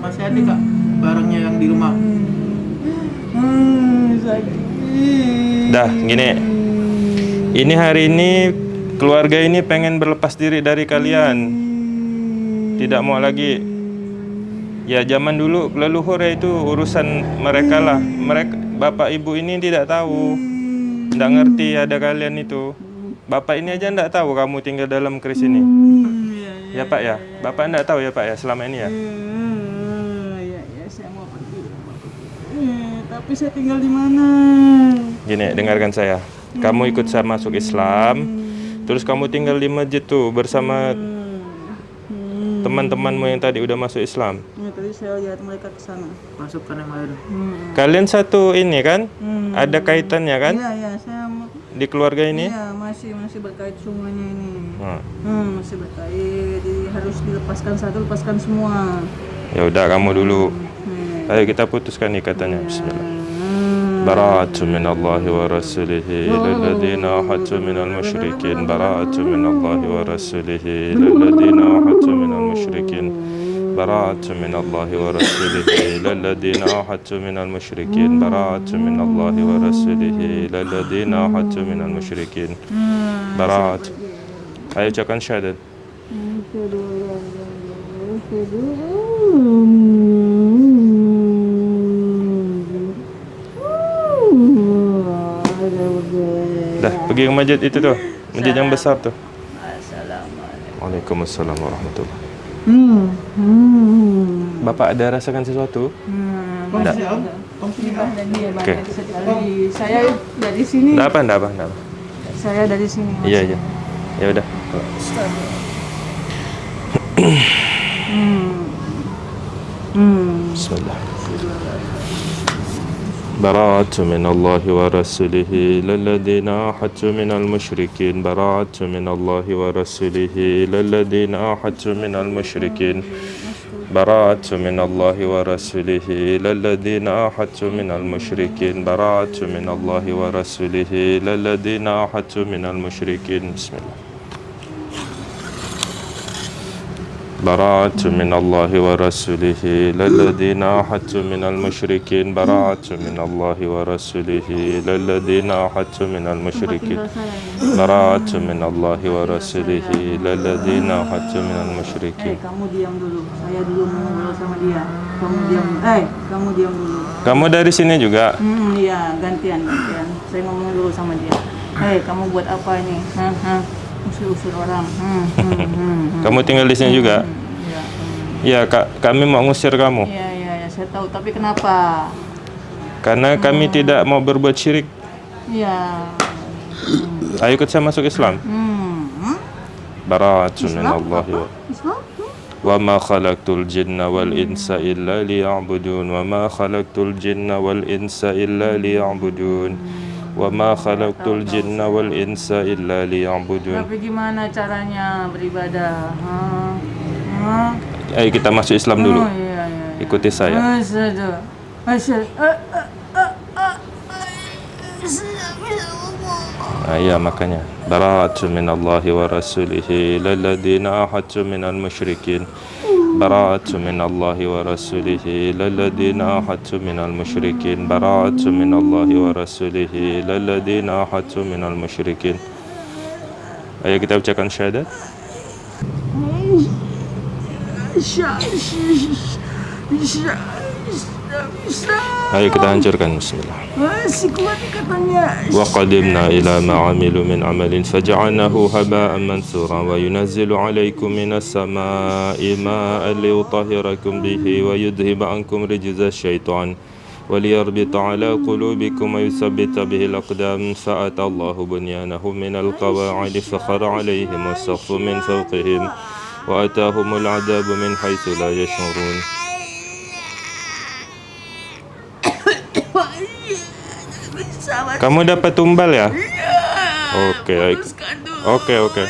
S2: Masih ada kak barangnya yang di rumah? Hmm.
S3: Dah, gini. Ini hari ini keluarga ini pengen berlepas diri dari kalian. Tidak mau lagi. Ya zaman dulu leluhur ya itu urusan mereka lah. Mereka bapak ibu ini tidak tahu. Tidak ngerti ada kalian itu. Bapak ini aja tidak tahu kamu tinggal dalam keris ini. Ya Pak ya, Bapak tidak tahu ya Pak ya selama ini ya.
S2: tapi saya tinggal di mana?
S3: Gini, dengarkan saya. Kamu hmm. ikut saya masuk Islam, hmm. terus kamu tinggal di masjid tuh bersama hmm. hmm. teman-temanmu yang tadi udah masuk Islam.
S2: Ya, tadi saya lihat mereka ke sana. Masuk ke air. Hmm.
S3: Kalian satu ini kan? Hmm. Ada kaitannya kan? Iya, iya, saya di keluarga ini?
S2: Iya, masih masih berkait semuanya ini. Hmm. hmm masih berkait. Jadi harus dilepaskan satu, lepaskan semua.
S3: Ya udah kamu dulu. Hmm Ayo kita putuskan ikatannya Bismillah براءة من الله ورسوله إلى الذين أوحدت من المشركين براءة من الله ورسوله إلى الذين أوحدت من المشركين براءة من الله ورسوله إلى الذين أوحدت من المشركين براءة من الله ورسوله إلى الذين أوحدت من المشركين براءة أيوة كان شهادة Dah, pergi ke masjid itu tu. Masjid yang besar tu. Assalamualaikum. Waalaikumsalam warahmatullahi.
S1: Hmm.
S2: hmm.
S3: Bapak ada rasakan sesuatu? Hmm. Tidak.
S2: Okay. Saya dari sini. Tidak apa, tidak apa, tidak apa. Saya dari sini.
S3: Iya, iya. Ya udah.
S2: Hmm.
S1: Hmm.
S3: Bismillah. براءة من الله ورسوله للذين الذين أحدت من المشركين براءة من الله ورسوله للذين الذين أحدت من المشركين براءة من الله ورسوله للذين الذين أحدت من المشركين براءة من الله ورسوله للذين الذين أحدت من المشركين بسم الله برعت من الله ورسوله للذين أحدت من المشركين برعت من الله ورسوله للذين أحدت من المشركين برعت من الله ورسوله للذين أحدت من المشركين
S2: kamu diam dulu saya
S3: kamu dari sini juga
S2: hmm iya gantian gantian saya ngomong dulu sama dia eh kamu buat apa ini ha usir-usir orang. Hmm, hmm, hmm, hmm,
S3: kamu tinggal di sini hmm, juga? Iya. Hmm. Ya, kak, kami mau ngusir kamu.
S2: Iya, iya, ya, saya tahu. Tapi kenapa?
S3: Karena kami hmm. tidak mau berbuat syirik.
S2: Iya. Hmm.
S3: Ayo ikut saya masuk Islam.
S2: Hmm. hmm?
S3: Baratun Allah. Islam? wa ma khalaqtul jinna wal insa illa liya'budun wa ma khalaqtul jinna wal insa illa liya'budun hmm. Wa ma khalaqtul jinna wal insa illa liya'budun. Tapi
S2: gimana caranya beribadah? Ha? Ha?
S3: Ayo kita masuk Islam dulu. Oh, iya, iya. iya. Ikuti saya. Ah, makanya bara'atu min Allahi wa rasulihi lil ladina minal musyrikin براءة من الله ورسوله إلى الذين أحدت من المشركين براءة من الله ورسوله إلى الذين أحدت من المشركين أي كتاب تكن شهادة؟
S2: شهادة tidak bisa. Ayo kita
S3: hancurkan bismillah.
S1: Masih kuat katanya. Wa
S3: qadimna ila ma amilu min amalin faj'alnahu haba'an mansura wa yunazzilu 'alaykum minas sama'i ma'an liyutahhirakum bihi wa yudhhiba 'ankum rijza syaitan. وليربط على قلوبكم ويثبت به الأقدام فأتى الله بنيانهم من القواعد فخر عليهم السقف من فوقهم وأتاهم العذاب من حيث لا يشعرون
S1: Kamu dapat tumbal ya?
S3: Oke, oke. Oke, oke.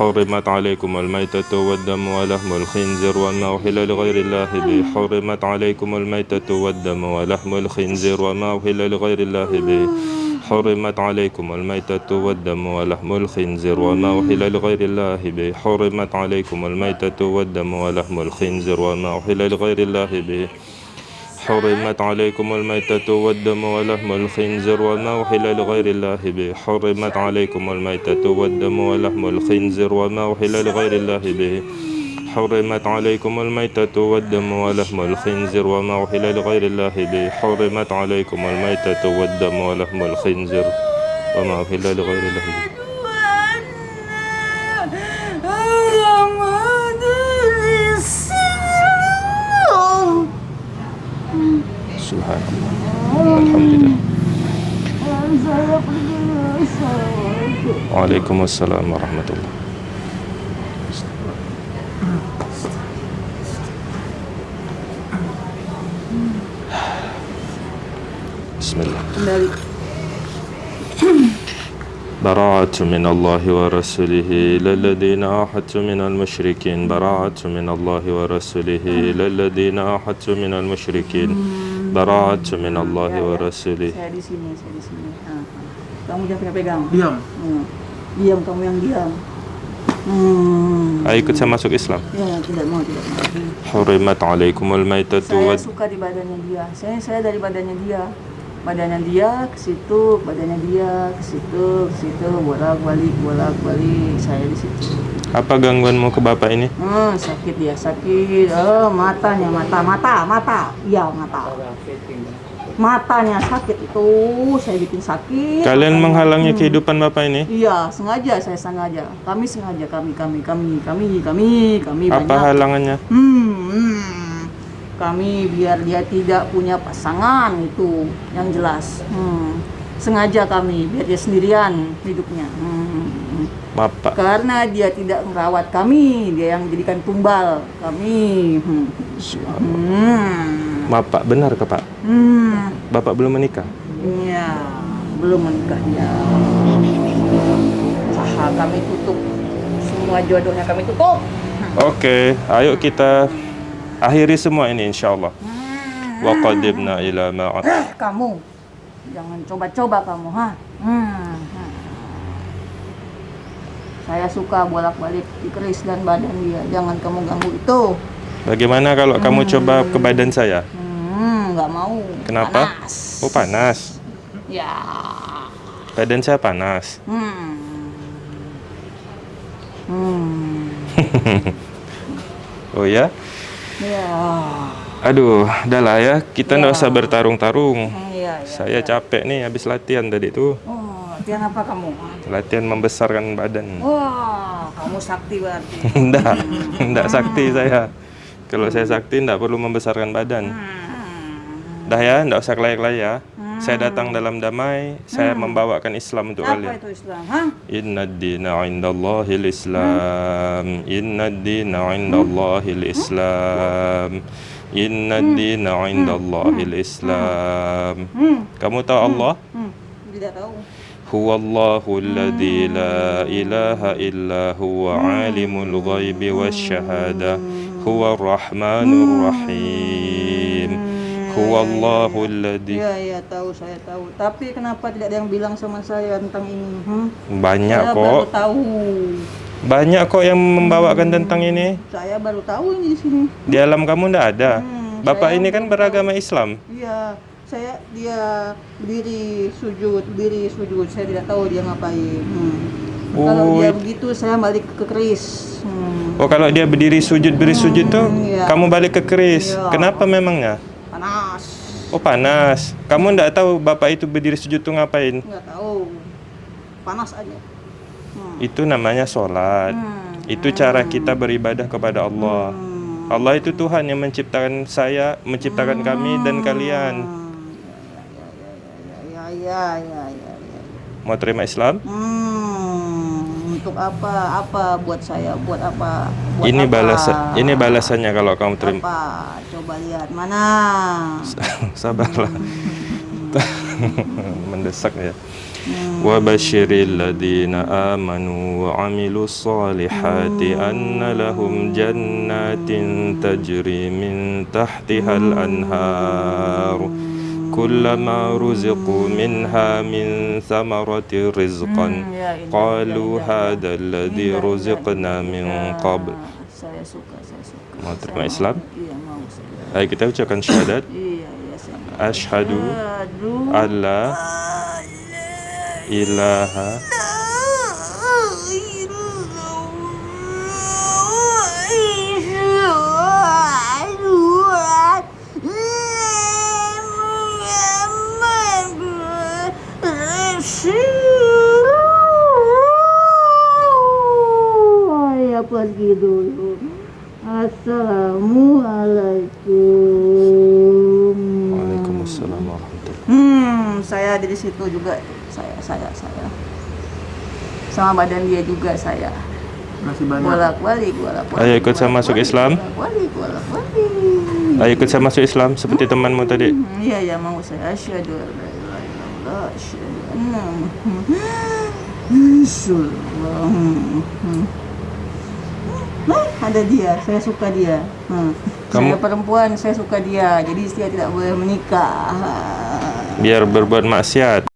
S3: حرمت عليكم الميتة والدم ولحم الخنزير وما أهل لغير الله به حرمت عليكم الميتة والدم ولحم الخنزير وما أهل لغير الله به حرمت عليكم الميتة والدم ولحم الخنزير وما أهل لغير الله به حرمت عليكم الميتة والدم ولحم الخنزير وما أهل لغير الله به حرمت عليكم الميتة والدم ولحم الخنزير وما أحل لغير الله به حرمت عليكم الميتة والدم ولحم الخنزير وما أحل لغير الله به حرمت عليكم الميتة والدم ولحم الخنزير وما أحل لغير الله به حرمت عليكم الميتة والدم ولحم الخنزير وما أحل لغير الله به سبحان الله الحمد لله وعليكم السلام ورحمة الله بسم الله براعة من الله ورسوله للذين الذين آحدوا من المشركين براعة من الله ورسوله للذين الذين آحدوا من المشركين Barat minallahi Allah ya. wa iya, iya. rasulih.
S2: Saya di sini, saya di sini. Kamu jangan pegang-pegang. Diam. Hmm. Diam kamu yang diam. Hmm.
S3: Ayo ikut saya masuk Islam.
S2: Ya, tidak mau, tidak mau.
S3: Hurimat alaikumul maitatu Saya
S2: suka di badannya dia. Saya saya dari badannya dia badannya dia ke situ badannya dia ke situ ke situ bolak balik bolak balik saya di situ
S3: apa gangguan mau ke bapak ini
S2: hmm, sakit ya sakit oh, matanya mata mata mata iya mata matanya sakit itu saya bikin sakit kalian matanya. menghalangi hmm. kehidupan bapak ini iya sengaja saya sengaja kami sengaja kami kami kami kami kami kami apa banyak. halangannya hmm, hmm kami biar dia tidak punya pasangan itu yang jelas hmm. sengaja kami biar dia sendirian hidupnya hmm. Bapak. karena dia tidak merawat kami dia yang jadikan tumbal kami hmm. Hmm.
S3: Bapak benar ke Pak hmm. Bapak belum menikah
S2: iya belum menikahnya usaha kami tutup semua jodohnya kami tutup
S3: oke okay, ayo kita Akhiri semua ini insyaallah. Hmm. Wa qadibna ila ma ah,
S2: Kamu jangan coba-coba kamu ha. Hmm. Saya suka bolak-balik di keris dan badan dia. Jangan kamu ganggu itu.
S3: Bagaimana kalau hmm. kamu coba ke badan saya?
S2: Hmm, nggak mau.
S3: Kenapa? Panas. Oh, panas. Ya. Badan saya panas.
S2: Hmm. [laughs]
S1: Hmm.
S3: oh ya?
S2: Yeah.
S3: Aduh, udah ya. Kita nggak iya. usah bertarung-tarung. Yeah, yeah, iya. Saya yeah. capek nih habis latihan tadi itu.
S2: Oh, latihan apa kamu?
S3: Latihan membesarkan badan. Wah,
S2: wow, kamu sakti berarti.
S3: enggak, [laughs] enggak sakti saya. Kalau saya sakti enggak perlu membesarkan badan. Hmm. Dah ya, tidak usah kelayak-layak ya. Hmm. Saya datang dalam damai, saya hmm. membawakan Islam untuk Apa kalian. Apa itu Islam? Ha? Inna dina indallahi islam hmm. Inna dina indallahi hmm? islam Inna hmm. dina hmm. indallahi islam Kamu tahu Allah? Tidak tahu. هو الله الذي لا إله إلا هو عالم الغيب والشهادة هو الرحمن الرحيم Huwallahu alladhi. Iya,
S2: iya, tahu saya tahu. Tapi kenapa tidak ada yang bilang sama saya tentang ini? Hmm?
S3: Banyak saya kok. Baru tahu. Banyak kok yang hmm. membawakan hmm, tentang ini.
S2: Saya baru tahu ini di sini.
S3: Di alam kamu ndak ada. Hmm, Bapak ini kan beragama tahu. Islam.
S2: Iya, saya dia berdiri sujud, berdiri sujud. Saya tidak tahu dia ngapain. Hmm.
S3: Oh. Kalau dia
S2: begitu saya balik ke keris. Hmm.
S3: Oh kalau dia berdiri sujud berdiri sujud hmm, tuh, iya. kamu balik ke keris. Iya. Kenapa memangnya? panas. Oh panas. Kamu enggak tahu bapak itu berdiri sujud tuh ngapain?
S2: Enggak tahu. Panas aja.
S3: Hmm. Itu namanya sholat. Hmm. Itu cara kita beribadah kepada Allah. Hmm. Allah itu Tuhan yang menciptakan saya, menciptakan hmm. kami dan ya, ya, kalian.
S2: Ya ya ya ya ya ya. ya, ya.
S3: Mau terima Islam? Hmm
S2: untuk apa apa buat saya buat apa buat ini apa? balasan ini
S3: balasannya kalau kamu terima apa?
S2: coba lihat mana
S3: [laughs] sabarlah hmm. [laughs] mendesak ya hmm. wa basyiril ladina amanu wa amilus salihati hmm. anna lahum jannatin tajri min tahtihal hmm. anhar hmm. كلما رزقوا منها من ثمرة رزقا قالوا هذا الذي رزقنا من قبل ما ترمى إسلام إيه، هاي كتاب كان syahadat إيه، أشهد أن لا إله
S2: saya pergi dulu assalamualaikum waalaikumsalam warahmatullahi hmm saya di situ juga saya saya saya sama badan dia juga saya balik balik
S3: ayo ikut saya masuk Islam
S2: balik balik
S3: ayo ikut saya masuk Islam seperti temanmu tadi
S2: hmm, iya ya, mau saya asyhadu an ilaha illallah Nah, ada dia, saya suka dia. Hmm. Kamu... Saya perempuan, saya suka dia. Jadi saya tidak boleh menikah.
S3: Biar berbuat maksiat.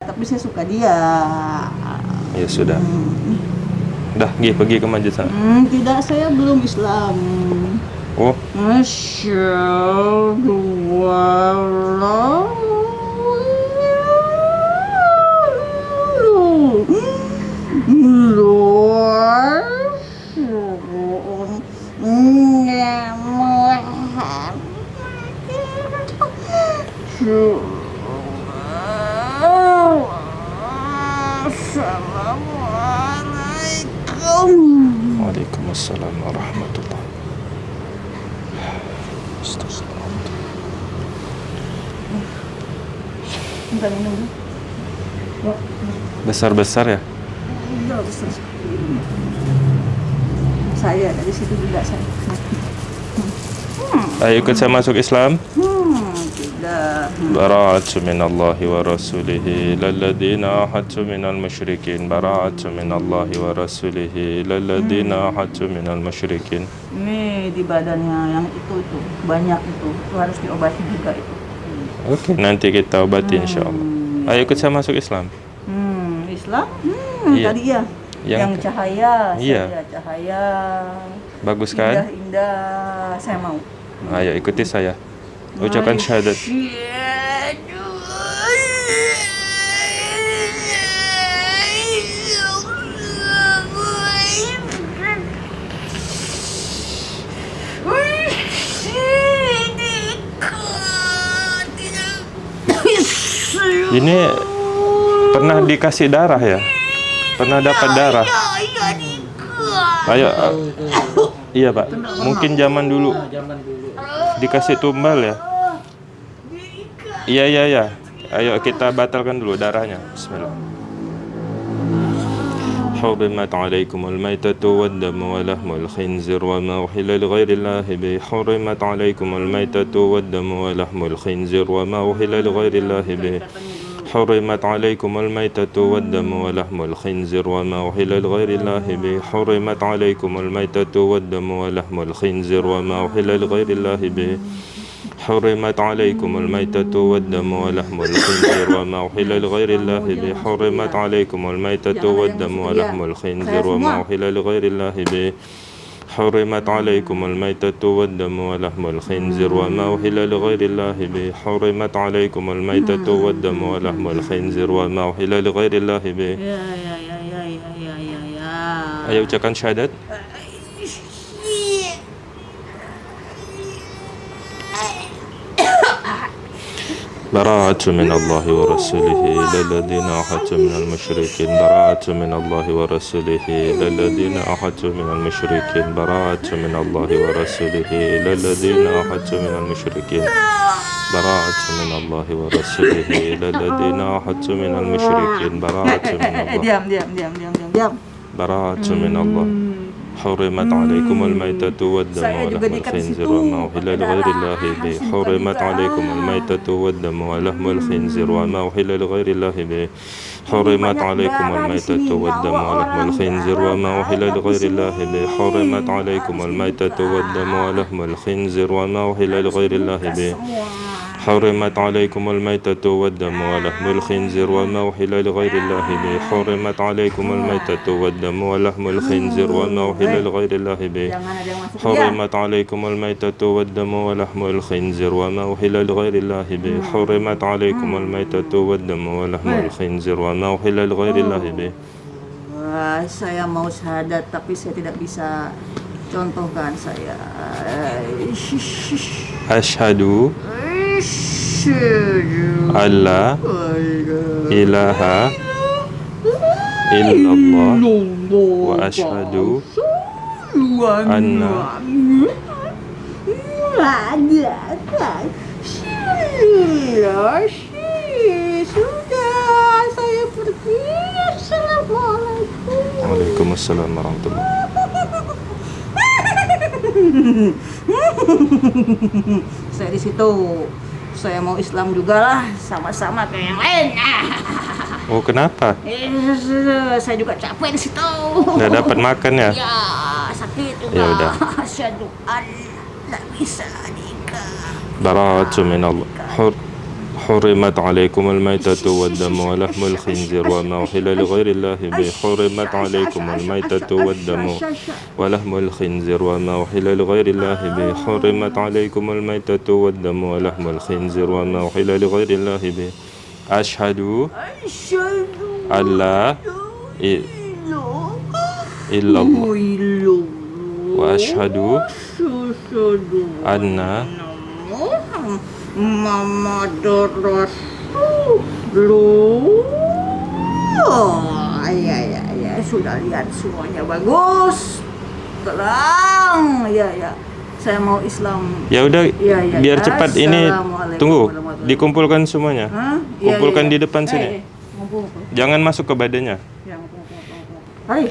S2: Tapi saya suka dia.
S3: Ya sudah. Hmm. Dah, gih pergi ke masjid sana.
S2: Hmm, tidak, saya belum Islam. Oh. Masya Allah. Assalamualaikum.
S3: Waalaikumsalam warahmatullahi wabarakatuh. Astagfirullah. Minum dulu besar-besar ya? Iya, besar.
S2: Saya dari situ juga saya.
S3: Hmm. Ayo ikut saya masuk Islam.
S2: Hmm, tidak.
S3: Bara'atu minallahi wa rasulihi lalladina ahadtu minal musyrikin. Bara'atu minallahi wa rasulihi lalladina hmm. ahadtu minal musyrikin.
S2: ini di badannya yang itu itu banyak itu. Itu harus diobati juga itu.
S3: Oke, okay, nanti kita obati hmm. insyaallah. Ayo ikut saya masuk Islam.
S2: Islam? Hmm, iya. tadi ya.
S3: Yang, yang cahaya, iya. cahaya. Bagus kan?
S2: Indah, indah. Saya mau.
S3: Ayo ikuti saya. Ucapkan syahadat. Ini Pernah dikasih darah ya? Pernah dapat darah?
S1: Ayo, iya pak. Mungkin zaman dulu dikasih tumbal ya?
S3: Iya iya iya. Ayo kita batalkan dulu darahnya. Bismillah. حرمت عليكم الميتة والدم ولحم الخنزير وما أحل لغير الله به حرمت عليكم الميتة والدم ولحم الخنزير وما أحل لغير الله به حرمت عليكم الميتة والدم ولحم الخنزير وما أحل لغير الله به حرمت عليكم الميتة والدم ولحم الخنزير وما أحل لغير الله به حرمت عليكم الميتة والدم ولحم الخنزير وما أحل لغير الله به حرمت عليكم الميتة والدم ولحم الخنزير وما أحل لغير الله به حرمت عليكم الميتة والدم ولحم الخنزير وما أحل لغير الله به حرمت عليكم الميتة والدم ولحم الخنزير وما أحل لغير الله به يا يا ي أيوة، براءة من الله ورسوله إلى الذين أحدوا من المشركين براءة من الله ورسوله إلى الذين أحدوا من المشركين براءة من الله ورسوله إلى الذين أحدوا من المشركين براءة من الله ورسوله إلى الذين أحدوا من المشركين براءة من
S2: الله
S3: براءة [laughs] من الله حرمت عليكم الميتة والدم ولحم الخنزير آه. وما أحل لغير الله به حرمت عليكم الميتة والدم ولحم الخنزير وما أحل لغير الله به حرمت عليكم الميتة والدم ولحم الخنزير وما أحل لغير الله به حرمت عليكم الميتة والدم ولحم الخنزير وما أحل لغير الله به حرمت عليكم الميتة والدم ولحم الخنزير وما أحل لغير الله به حرمت عليكم الميتة والدم ولحم الخنزير وما أحل لغير الله به حرمت عليكم الميتة والدم ولحم الخنزير وما أحل لغير الله به حرمت عليكم الميتة والدم ولحم الخنزير وما أحل لغير الله به
S2: saya mau syahadat tapi saya tidak bisa contohkan saya uh, eh,
S3: Ashadu Allah ilaha
S1: illallah wa ashadu anna sudah saya pergi assalamualaikum
S3: waalaikumsalam warahmatullahi
S2: saya di situ saya mau Islam juga lah sama-sama kayak yang lain
S3: [laughs] oh kenapa
S2: saya juga capek di situ nggak dapat makan ya ya sakit juga ya udah syaduan [laughs] nggak
S3: bisa nikah baratu حرمت عليكم الميتة والدم ولحم الخنزير وما أحل لغير الله به حرمت عليكم الميتة والدم ولحم الخنزير وما أحل لغير الله به حرمت عليكم الميتة والدم ولحم الخنزير وما أحل لغير الله به أشهد أن لا إلا الله وأشهد أن
S2: Mama Doros Blue ya ya ya sudah lihat semuanya bagus terang ya ya saya mau Islam ya udah ya, ya, biar ya. cepat ini tunggu
S3: dikumpulkan semuanya huh? Iya, iya, kumpulkan ya, ya, ya. di depan eh, sini eh, mumpung, eh, jangan masuk ke badannya
S1: ya, mumpung, mumpung, mumpung. Hai.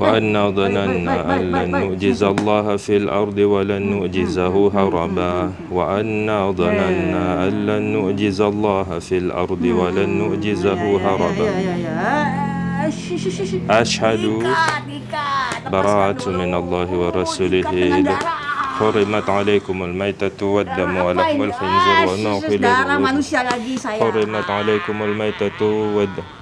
S3: وأنا ظننا أن لن نعجز الله في الأرض ولن نعجزه هربا وأنا ظننا أن لن نعجز الله في الأرض ولن نعجزه هربا
S2: أشهد براءة
S3: من الله ورسوله Hurimat ah,
S2: manusia lagi saya. Ah.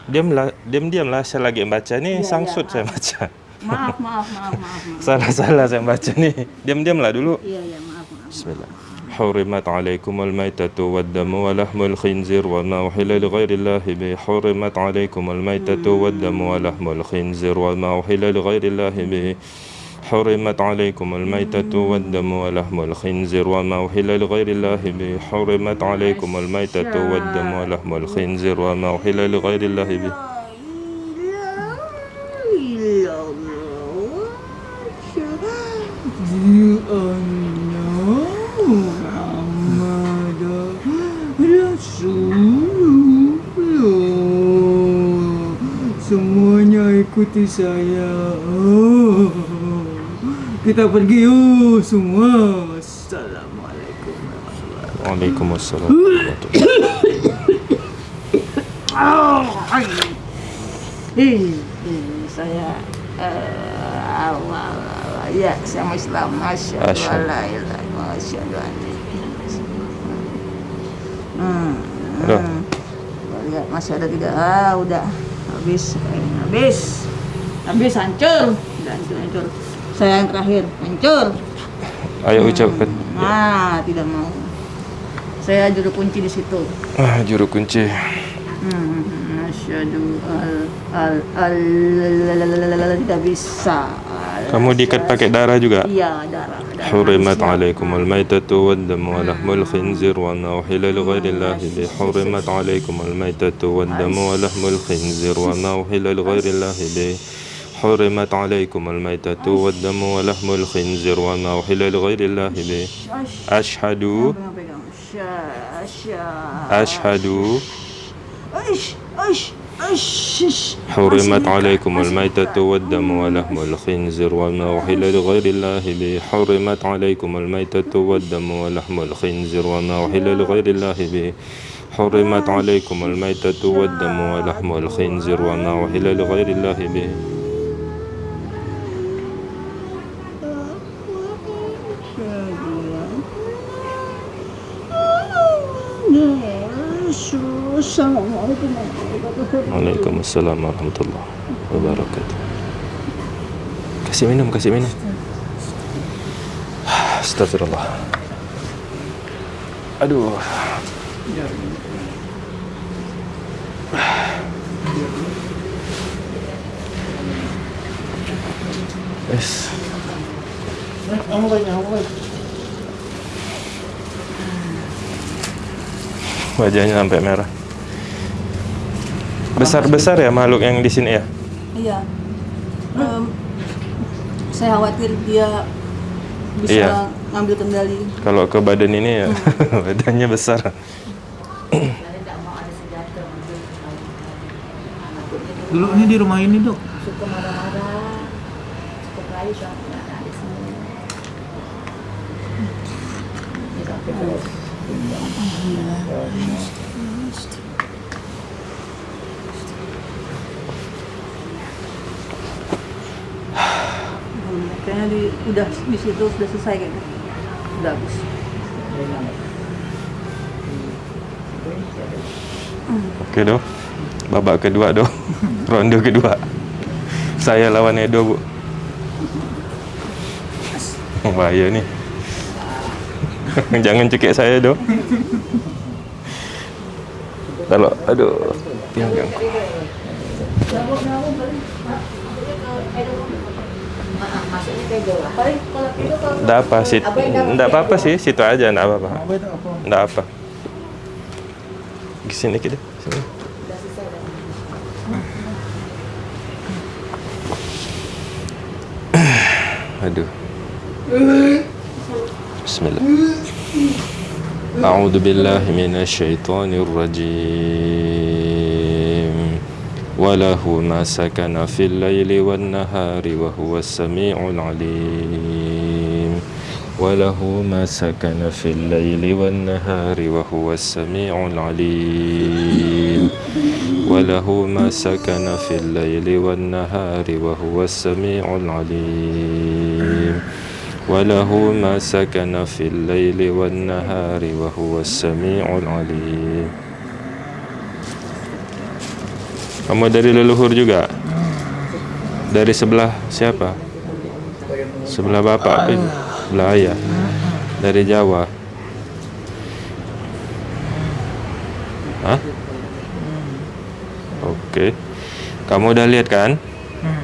S3: Diam lah, diam diam lah saya lagi baca nih ya, sangsut ya, saya baca.
S1: Maaf, maaf, maaf, maaf.
S3: [laughs] Salah-salah saya baca nih. Diam-diam lah dulu.
S1: Iya, iya, maaf,
S3: maaf. Bismillah. حرمت عليكم الميتة والدم ولحم الخنزير وما أحل لغير الله به حرمت عليكم الميتة والدم ولحم الخنزير وما أحل لغير الله به حرمت عليكم الميتة والدم ولحم الخنزير وما أحل لغير الله به حرمت عليكم الميتة والدم ولحم الخنزير وما أحل لغير الله به
S1: Semuanya ikuti saya
S2: oh. kita pergi yuk semua assalamualaikum
S3: Waalaikumsalam
S2: Hei, saya eh, awal ya sama Islam masya Allah masya Allah hmm, hmm. lihat masih ada tidak ah udah habis habis habis hancur udah hancur hancur saya yang terakhir hancur
S3: ayo nah, ucapkan
S2: Ah, tidak mau saya juru kunci di situ
S3: ah juru kunci
S2: hmm, Asyadu al al al tidak bisa
S3: kamu diikat pakai darah juga? Iya, darah. حرمت عليكم الميتة والدم ولحم الخنزير وما أحل الله حرمت عليكم الميتة والدم ولحم الخنزير وما أحل الله حرمت عليكم الميتة والدم ولحم الخنزير وما أحل لغير الله به
S2: أشهد
S3: أشهد
S1: حرمت عليكم الميتة والدم
S3: ولحم الخنزير وما أحل لغير الله به حرمت عليكم الميتة والدم ولحم الخنزير وما أحل لغير الله به حرمت عليكم الميتة والدم ولحم الخنزير وما أحل لغير الله به
S2: Assalamualaikum Waalaikumsalam
S3: warahmatullahi wabarakatuh Kasih minum, kasih minum Astagfirullah Aduh Es Wajahnya sampai merah besar-besar ya makhluk yang di sini ya?
S2: Iya. Um, saya khawatir dia bisa iya. ngambil kendali.
S3: Kalau ke badan ini ya, hmm. [laughs] badannya besar.
S1: Dulu ini di rumah ini, Dok. Suka
S2: marah-marah, suka semuanya di udah di situ sudah selesai kan gitu habis
S3: Oke doh, babak kedua doh, [laughs] ronde kedua. Saya lawan Edo bu. Oh, bahaya nih. [laughs] Jangan cekik saya doh. Kalau aduh, pinggang.
S2: Enggak apa sih, tidak apa-apa
S3: sih, situ aja tidak apa tidak apa. Di sini kita. [coughs] Aduh. Bismillah. A'udzu billahi minasyaitonir rajim. وله ما سكن في الليل والنهار وهو السميع العليم وله ما سكن في الليل والنهار وهو السميع العليم وله ما سكن في الليل والنهار وهو السميع العليم وله ما سكن في الليل والنهار وهو السميع العليم Kamu dari leluhur juga? Dari sebelah siapa? Sebelah bapak, eh, sebelah ayah. Dari Jawa. Hah? Oke. Kamu udah lihat kan?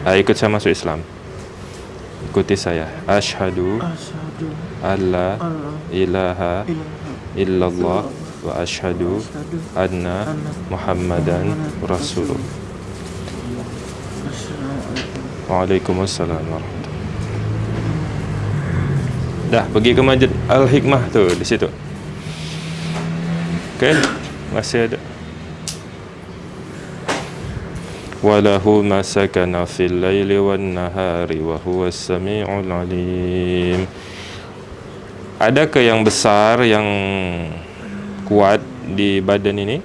S3: Nah, ikut saya masuk Islam. Ikuti saya. Ashadu Allah ilaha illallah wa ashadu adna muhammadan rasulullah Waalaikumsalam Dah pergi ke masjid Al-Hikmah tu di situ. Okey, masih ada. Walahu masakana fil laili wal nahari wa huwa as-sami'ul 'alim. Adakah yang besar yang kuat di badan ini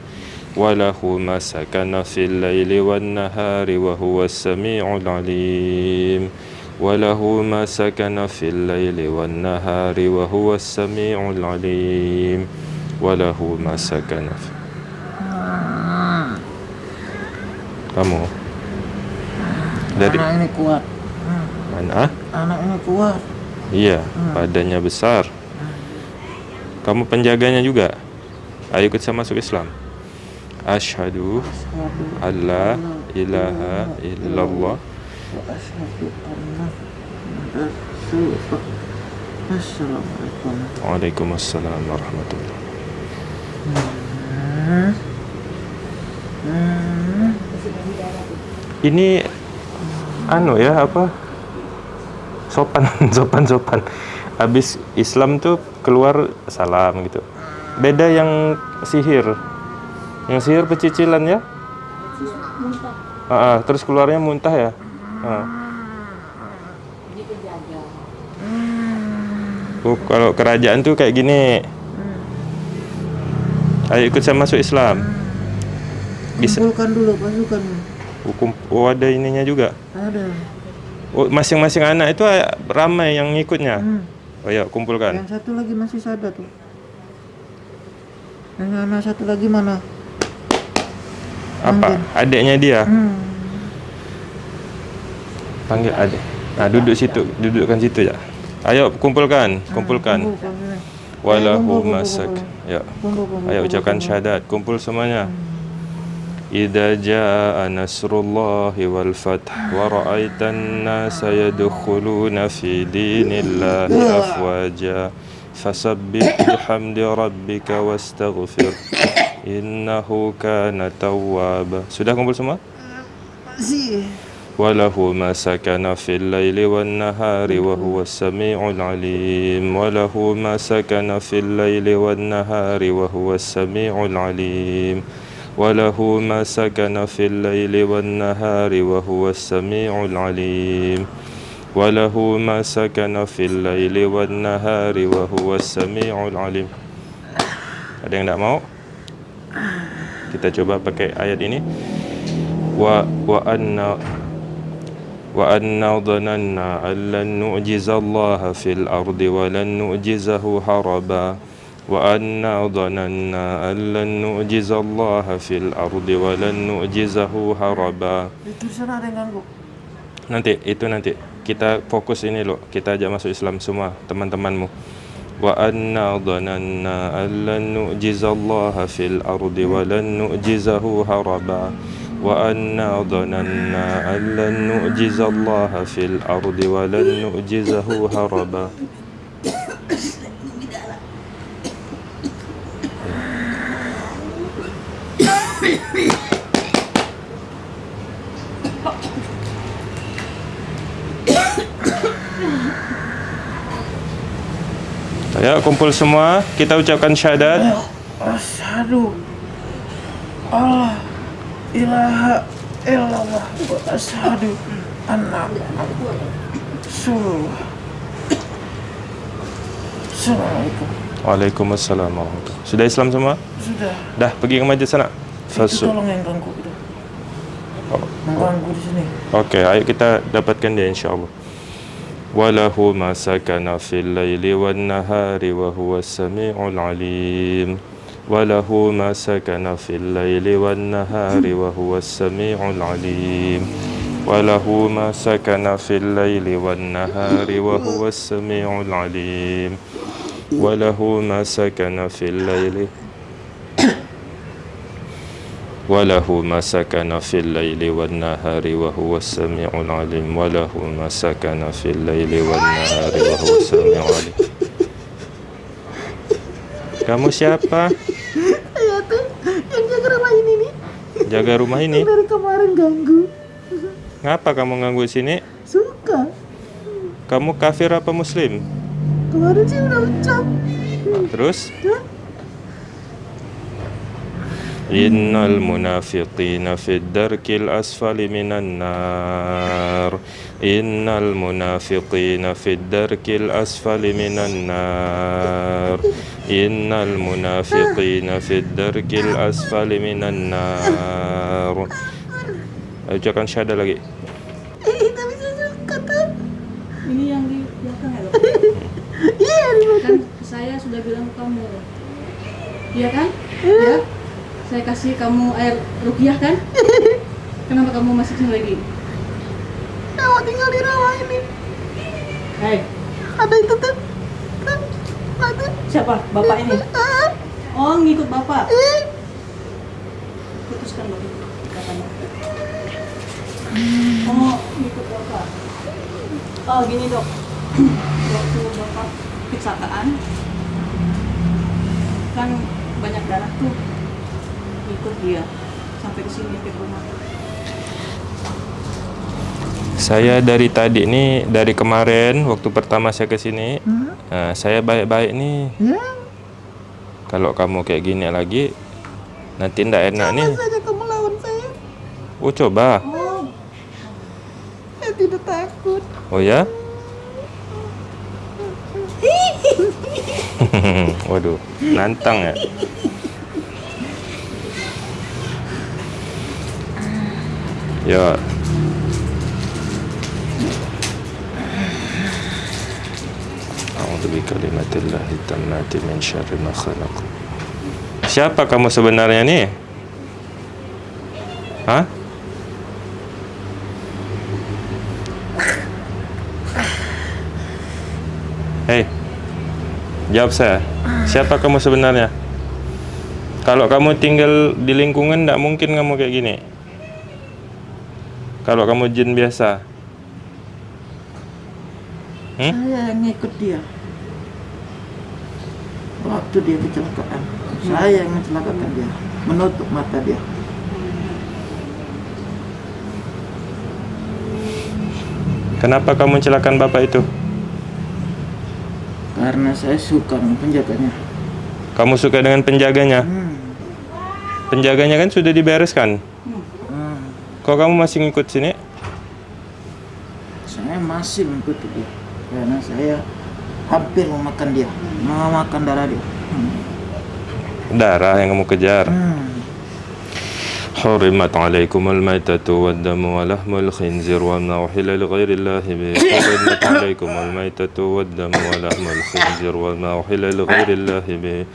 S3: walahu masakana fil laili wan nahari wa huwas samiul alim walahu masakana fil laili wan nahari wa huwas samiul alim walahu masakana kamu dari anak ini kuat mana
S1: anak ini kuat
S3: iya badannya besar hmm. kamu penjaganya juga Ayo kita masuk Islam. Ashadu Allah ilaha illallah
S1: Assalamualaikum.
S3: Waalaikumsalam warahmatullah. Ini anu ya apa? Sopan, [laughs] sopan, sopan. Habis Islam tuh keluar salam gitu. Beda yang sihir. Yang sihir pecicilan ya?
S1: Muntah.
S3: Uh, uh, terus keluarnya muntah ya? Uh. Oh, kalau kerajaan tuh kayak gini.
S2: Hmm.
S3: Ayo ikut saya masuk Islam. Hmm. Bisa. Kumpulkan
S2: dulu pasukan.
S3: Hukum, oh, oh ada ininya juga. Ada. Oh, masing-masing anak itu ramai yang ngikutnya. Hmm. Oh ya, kumpulkan.
S2: Yang satu lagi masih sadar tuh anak-anak satu lagi mana
S3: apa Ambil. adiknya dia hmm. panggil adik nah duduk situ dudukkan situ ya ayo kumpulkan ah, kumpulkan walahu masak ya ayo ucapkan syahadat kumpul semuanya hmm. Idza jaa nasrullahi wal fath wa ra'aitan nasa yadkhuluna fi dinillahi afwaja فسبح بحمد ربك واستغفر إنه كان توابا sudah kumpul semua وله ما سكن في الليل والنهار وهو السميع العليم وله ما سكن في الليل والنهار وهو السميع العليم وله ما سكن في الليل والنهار وهو السميع العليم وله ما سكن في الليل والنهار وهو السميع العليم ada yang tidak mau kita coba pakai ayat ini wa wa anna wa anna dhananna an lan nu'jiza Allah fil ardi wa lan nu'jizahu haraba wa anna dhananna an lan nu'jiza Allah fil ardi wa lan nu'jizahu haraba
S1: itu sana ada yang ganggu
S3: nanti itu nanti kita fokus ini loh kita ajak masuk Islam semua teman-temanmu wa anna dhananna an lan nu'jizallaha fil ardi wa lan nu'jizahu haraba wa anna dhananna an lan nu'jizallaha fil ardi wa lan nu'jizahu haraba Ya, kumpul semua. Kita ucapkan syahadat. Ya,
S1: asyhadu Allah ilaha illallah wa asyhadu anna Rasulullah. Assalamualaikum.
S3: Waalaikumsalam warahmatullahi. Sudah Islam semua? Sudah. Dah pergi ke masjid sana. Fasu. Tolong
S1: yang ganggu itu. Mengganggu oh. di sini.
S3: Oke, okay, ayo kita dapatkan dia insyaallah. وله ما سكن في الليل والنهار وهو السميع العليم وله ما سكن في الليل والنهار وهو السميع العليم وله ما سكن في الليل والنهار وهو السميع العليم وله ما سكن في الليل fil layli wal nahari wa huwa sami'ul alim Walahu masakana fil layli wal nahari wa huwa sami'ul alim. Kamu siapa?
S1: Saya tuh, yang jaga rumah ini nih.
S3: Jaga rumah ini?
S1: dari kemarin ganggu.
S3: Ngapa kamu ganggu sini?
S1: Suka.
S3: Kamu kafir apa muslim?
S1: Kemarin sih udah ucap.
S3: Terus? Terus? Innal munafiqina fid darkil asfali minan nar Innal munafiqina fid darkil asfali minan nar Innal munafiqina fid darkil asfali minan nar Ucapkan syahadah lagi
S2: ya, Iya, kan saya sudah bilang kamu, iya kan? Ya saya kasih kamu air rupiah kan? [laughs] Kenapa kamu masih sini lagi? Saya tinggal di rawa ini. Hei. Ada itu tuh. Ada. Siapa? Bapak ini? [laughs] Oh, ngikut bapak. Putuskan bapak. Katanya. Oh, ngikut bapak. Oh, gini dok. Waktu bapak kecelakaan, kan banyak darah tuh ikut dia sampai ke sini ke rumah
S3: saya dari tadi nih dari kemarin waktu pertama saya ke sini hmm? nah, saya baik-baik nih hmm? kalau kamu kayak gini lagi nanti ndak enak Jangan nih saja
S1: kamu lawan saya oh coba oh. saya tidak takut
S3: oh ya [laughs] waduh nantang ya ya A'udzu bikalimatillahi tammati min syarri ma khalaq. Siapa kamu sebenarnya nih? Hah? Hei. Jawab saya. Siapa kamu sebenarnya? Kalau kamu tinggal di lingkungan tidak mungkin kamu kayak gini. Kalau kamu jin biasa? Hmm?
S1: Saya ngikut dia.
S2: Waktu dia kecelakaan, hmm. saya yang mencelakakan dia, menutup mata dia.
S3: Kenapa kamu celakan bapak itu?
S2: Karena saya suka dengan penjaganya.
S3: Kamu suka dengan penjaganya? Hmm. Penjaganya kan sudah dibereskan? Kok kamu masih ngikut sini?
S2: Saya masih ngikut dia karena saya hampir memakan dia, memakan darah dia. Hmm.
S3: Darah yang kamu kejar. Hmm. حرمت عليكم الميتة والدم ولحم الخنزير وما أحل لغير الله به حرمت عليكم الميتة والدم ولحم الخنزير وما أحل لغير الله به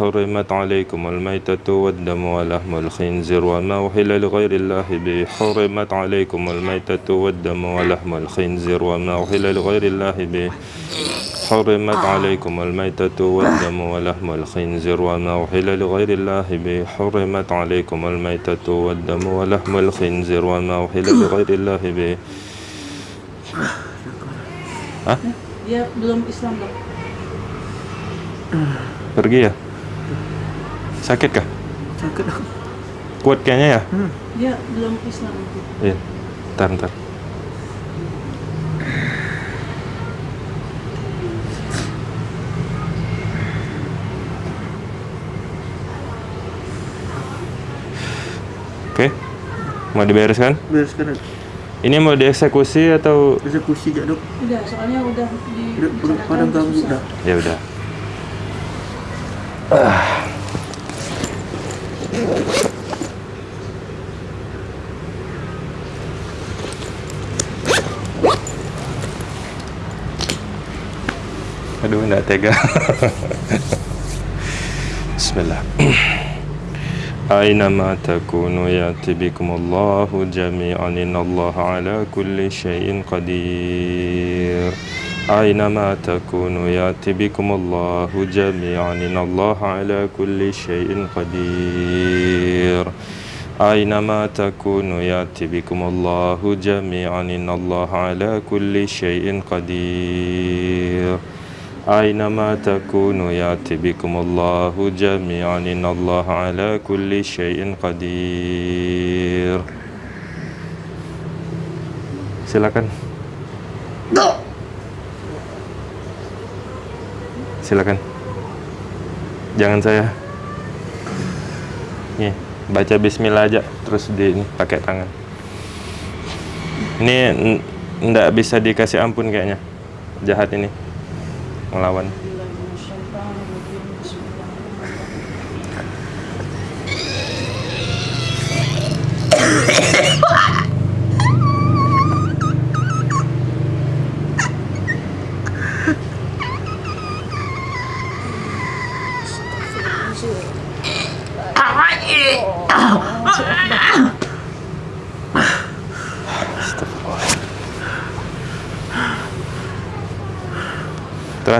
S3: حرمت عليكم الميتة والدم ولحم الخنزير وما أحل لغير الله به حرمت عليكم الميتة والدم ولحم الخنزير وما أحل لغير الله به حرمت عليكم الميتة والدم ولحم الخنزير وما أحل لغير الله به حرمت عليكم الميتة والدم ولحم الخنزير وما أحل لغير الله به Hah?
S2: Dia belum Islam
S3: Pergi ya? Sakit kah? Sakit Kuat kayaknya ya? Hmm.
S2: Ya, belum Islam itu.
S3: Iya. Ntar, ntar. Oke. Okay. Mau dibereskan? Bereskan. Ini mau dieksekusi atau? Eksekusi aja dok.
S2: Udah, soalnya udah di. Udah, pada ganggu udah.
S3: Ya udah. Ah. Aduh, nggak tega. Bismillah. أينما تكونوا يأتي بكم الله جميعا إن الله على كل شيء قدير أينما تكونوا يأتي بكم الله جميعا إن الله على كل شيء قدير أينما تكونوا يأتي بكم الله جميعا إن الله على كل شيء قدير أينما تكونوا يأتي بكم الله جميعا إن الله على كل شيء قدير silakan. No. silakan. Jangan saya. Nih, baca bismillah aja terus di ini, pakai tangan. Ini ndak bisa dikasih ampun kayaknya. Jahat ini. Melawan.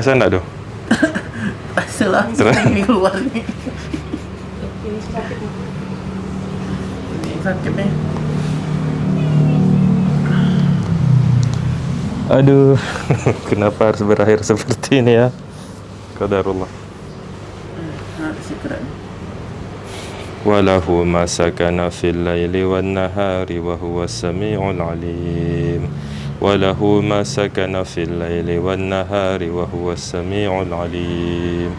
S3: terasa enggak tuh?
S1: [laughs] terasa langsung ini keluar
S2: nih ini [laughs] sakit ini
S3: Aduh, [laughs] kenapa harus berakhir seperti ini ya? Qadarullah. وله ما سكن في الليل والنهار وهو السميع العليم وله ما سكن في الليل والنهار وهو السميع العليم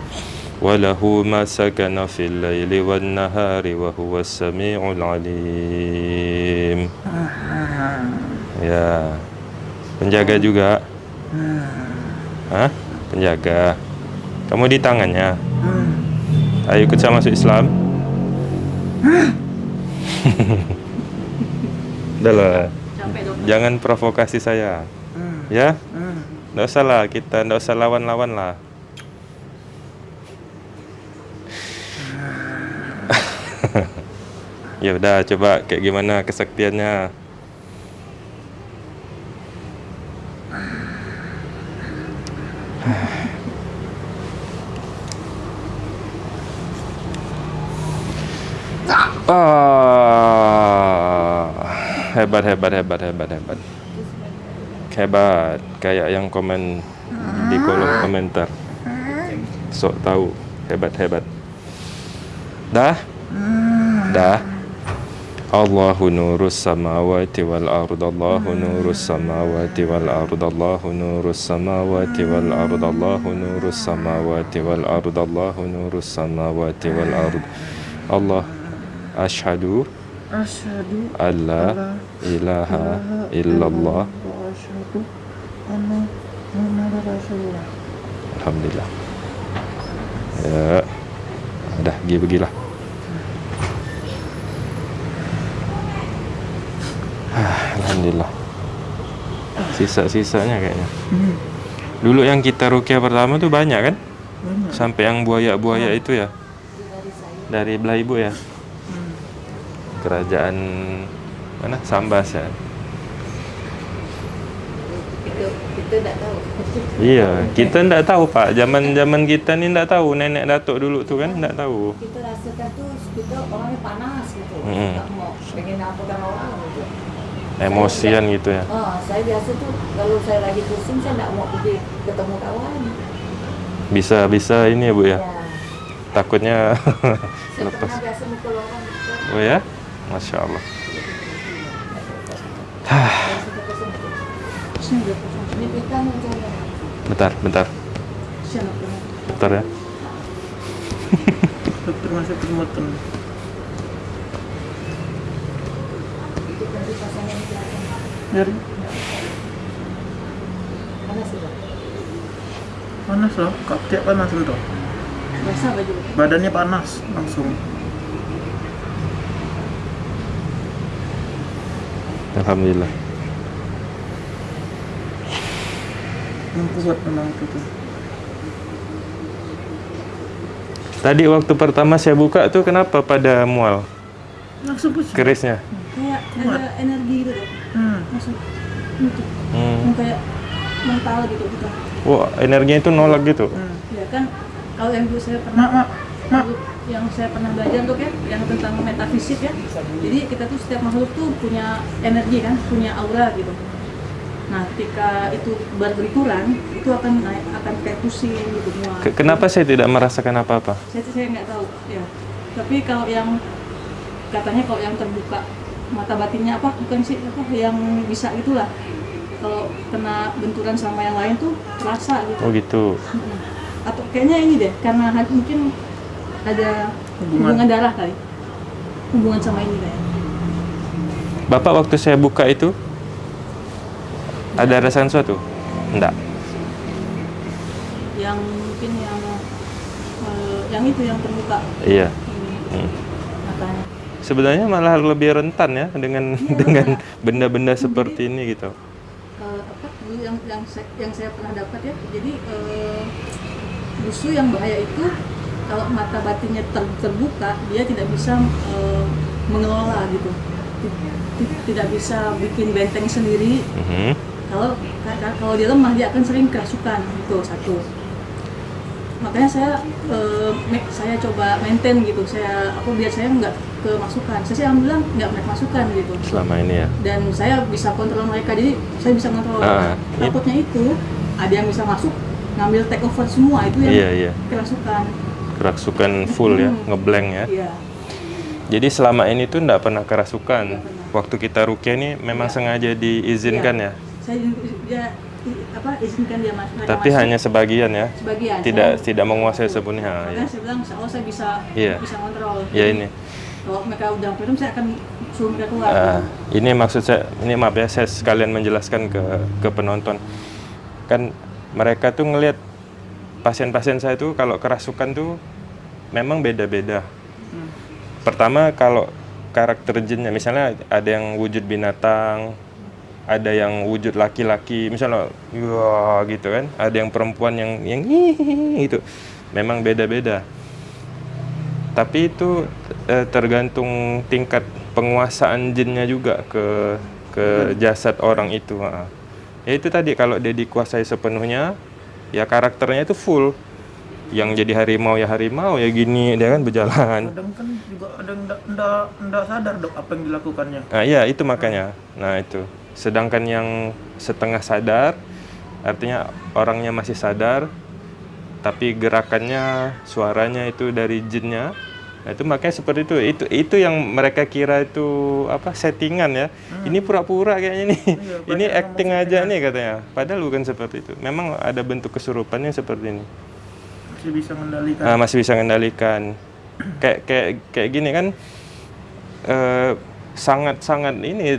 S3: وله ما سكن في الليل والنهار وهو السميع العليم ya penjaga juga Hah? penjaga kamu di tangannya ayo ikut saya masuk Islam lah jangan provokasi saya hmm. ya hmm. nggak usah lah kita nggak usah lawan-lawan lah hmm. [laughs] ya udah coba kayak gimana kesaktiannya ah hebat hebat hebat hebat hebat hebat kayak yang komen di kolom ah. komentar ah. sok tahu hebat hebat dah hmm. dah Allahu nurus samawati wal ard Allahu hmm. nurus samawati wal ard Allahu nurus samawati wal ard Allahu nurus samawati wal ard Allahu nurus samawati wal ard Allah ashhadu
S1: asyhadu alla ilaha illallah wa asyhadu
S2: anna muhammadar rasulullah
S3: alhamdulillah ya dah pergi pergilah ah, Alhamdulillah Sisa-sisanya kayaknya hmm. Dulu yang kita rukia pertama tuh banyak kan? Banyak. Sampai yang buaya-buaya itu ya? Dari belah ibu ya? kerajaan mana Sambas ya
S2: kita tak tahu
S3: iya kita tak tahu pak zaman zaman kita ni tak tahu nenek datuk dulu tu kan tak tahu
S2: kita rasakan tu kita orangnya panas gitu hmm. tak mau pengen nampakkan orang gitu
S3: emosian saya, gitu ya
S2: oh, saya biasa tu kalau saya lagi pusing saya tak mau pergi ketemu kawan
S3: bisa bisa ini ya bu ya, ya. takutnya [laughs] lepas biasa
S2: mukul orang gitu. oh
S3: ya Masya Allah [sighs] Bentar, bentar Bentar ya [laughs]
S2: Dokter masih bermotor Dari? Panas loh, kok tiap panas itu Badannya panas langsung
S3: Alhamdulillah. Tadi waktu pertama saya buka tuh kenapa pada mual? Langsung pusing. Kerisnya?
S2: Kayak ada energi gitu Hmm. Langsung nutup. Hmm. Kayak mental gitu. gitu.
S3: Wah, wow, energinya itu nolak gitu? Hmm.
S2: Ya kan, kalau yang dulu saya pernah... Mak, mak, mak yang saya pernah belajar untuk ya yang tentang metafisik ya jadi kita tuh setiap makhluk tuh punya energi kan punya aura gitu nah ketika itu berkurang itu akan naik, akan kayak pusing gitu semua
S3: kenapa saya tidak merasakan apa apa
S2: saya saya nggak tahu ya tapi kalau yang katanya kalau yang terbuka mata batinnya apa bukan sih apa yang bisa itulah kalau kena benturan sama yang lain tuh terasa gitu oh gitu atau kayaknya ini deh karena mungkin ada hubungan, hubungan darah kali hubungan sama ini kayak
S3: Bapak waktu saya buka itu ada rasa sesuatu? Enggak.
S2: Yang mungkin yang uh, yang itu yang terbuka.
S3: Iya. Hmm. Sebenarnya malah lebih rentan ya dengan ya, [laughs] dengan benda-benda seperti ini gitu.
S2: Uh, apa dulu yang yang saya, yang saya pernah dapat ya. Jadi uh, busu yang bahaya itu kalau mata batinnya ter, terbuka dia tidak bisa e, mengelola gitu tidak bisa bikin benteng sendiri mm -hmm. kalau kalau dia lemah dia akan sering kerasukan itu satu makanya saya e, saya coba maintain gitu saya aku biar saya nggak kemasukan saya sih alhamdulillah nggak masukan gitu selama ini ya dan saya bisa kontrol mereka jadi saya bisa kontrol uh, takutnya itu ada yang bisa masuk ngambil take over semua itu yang yeah, yeah. kerasukan
S3: kerasukan full ya, hmm. ngeblank ya. Yeah. Jadi selama ini tuh nggak pernah kerasukan. Nggak pernah. Waktu kita rukia ini memang ya. sengaja diizinkan ya. ya?
S2: Saya ya, apa izinkan dia masuk. Tapi masih. hanya
S3: sebagian ya.
S2: Sebagian. Tidak saya,
S3: tidak menguasai sepenuhnya. Makanya ya.
S2: saya bilang oh saya bisa ya. bisa kontrol. Ya ini. Kalau mereka udah minum saya akan suruh mereka keluar. Uh,
S3: ini maksud saya ini maaf ya saya sekalian menjelaskan ke ke penonton. Kan mereka tuh ngelihat pasien-pasien saya itu kalau kerasukan tuh memang beda-beda.
S1: Hmm.
S3: Pertama kalau karakter jinnya, misalnya ada yang wujud binatang, ada yang wujud laki-laki, misalnya wah gitu kan, ada yang perempuan yang yang itu Memang beda-beda. Tapi itu eh, tergantung tingkat penguasaan jinnya juga ke ke hmm. jasad orang itu. Ya itu tadi kalau dia dikuasai sepenuhnya, ya karakternya itu full yang jadi harimau ya harimau ya gini dia kan berjalan
S2: kadang kan juga ada ndak sadar dok apa yang dilakukannya
S3: nah iya itu makanya nah itu sedangkan yang setengah sadar artinya orangnya masih sadar tapi gerakannya suaranya itu dari jinnya Nah, itu makanya seperti itu itu itu yang mereka kira itu apa settingan ya hmm. ini pura-pura kayaknya nih Hmm, [laughs] ini acting aja nih katanya padahal bukan seperti itu memang ada bentuk kesurupannya seperti ini masih bisa mengendalikan nah, masih bisa mengendalikan kayak kayak kayak gini kan eh, sangat sangat sangat ini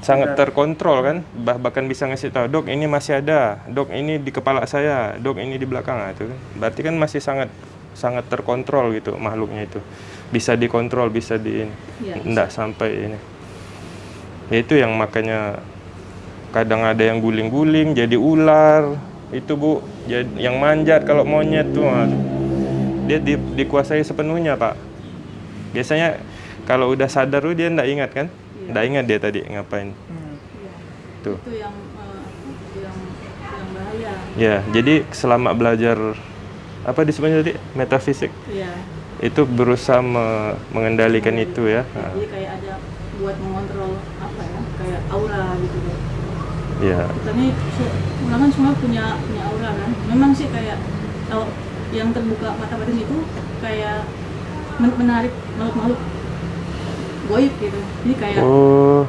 S3: sangat terkontrol kan bah bahkan bisa ngasih tahu dok ini masih ada dok ini di kepala saya dok ini di belakang nah, itu kan. berarti kan masih sangat sangat terkontrol gitu makhluknya itu bisa dikontrol bisa di ya, sampai ini ya itu yang makanya kadang ada yang guling-guling jadi ular itu bu jadi, yang manjat kalau monyet tuh dia di, dikuasai sepenuhnya pak biasanya kalau udah sadar tuh dia tidak ingat kan ya. ingat dia tadi ngapain
S2: hmm. iya. tuh itu yang, uh, yang, yang bahaya
S3: ya jadi selama belajar apa disebutnya tadi metafisik ya. itu berusaha me mengendalikan ya, itu ya nah. jadi
S2: kayak ada buat mengontrol apa ya kayak aura gitu loh ya. kita nih semua punya punya aura kan memang sih kayak kalau yang terbuka mata batin itu kayak menarik makhluk-makhluk goib gitu jadi kayak oh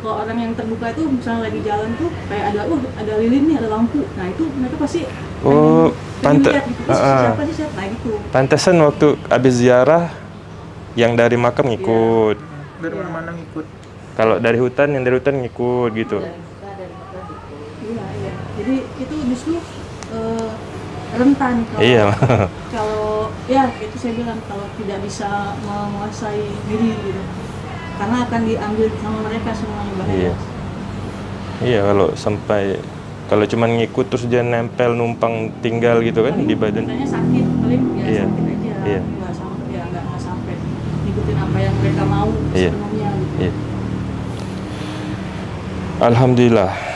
S2: kalau orang yang terbuka itu misalnya lagi jalan tuh kayak ada uh ada lilin nih ada lampu nah itu mereka pasti
S3: oh pantes gitu. uh, siapa sih siapa nah, gitu pantesan waktu abis ziarah yang dari makam iya. ngikut
S2: yeah. dari mana mana
S1: ngikut
S3: kalau dari hutan yang dari hutan ngikut gitu
S2: iya iya jadi itu justru uh, rentan kalau iya. kalau ya itu saya bilang kalau tidak bisa menguasai diri gitu karena akan diambil sama mereka semuanya bahaya. Iya.
S3: Iya kalau sampai kalau cuma ngikut terus dia nempel numpang tinggal gitu kan paling di badan.
S2: sakit paling ya iya. sakit aja. Iya. sampai ya sampai ngikutin apa yang mereka mau iya. Gitu.
S3: Iya. Alhamdulillah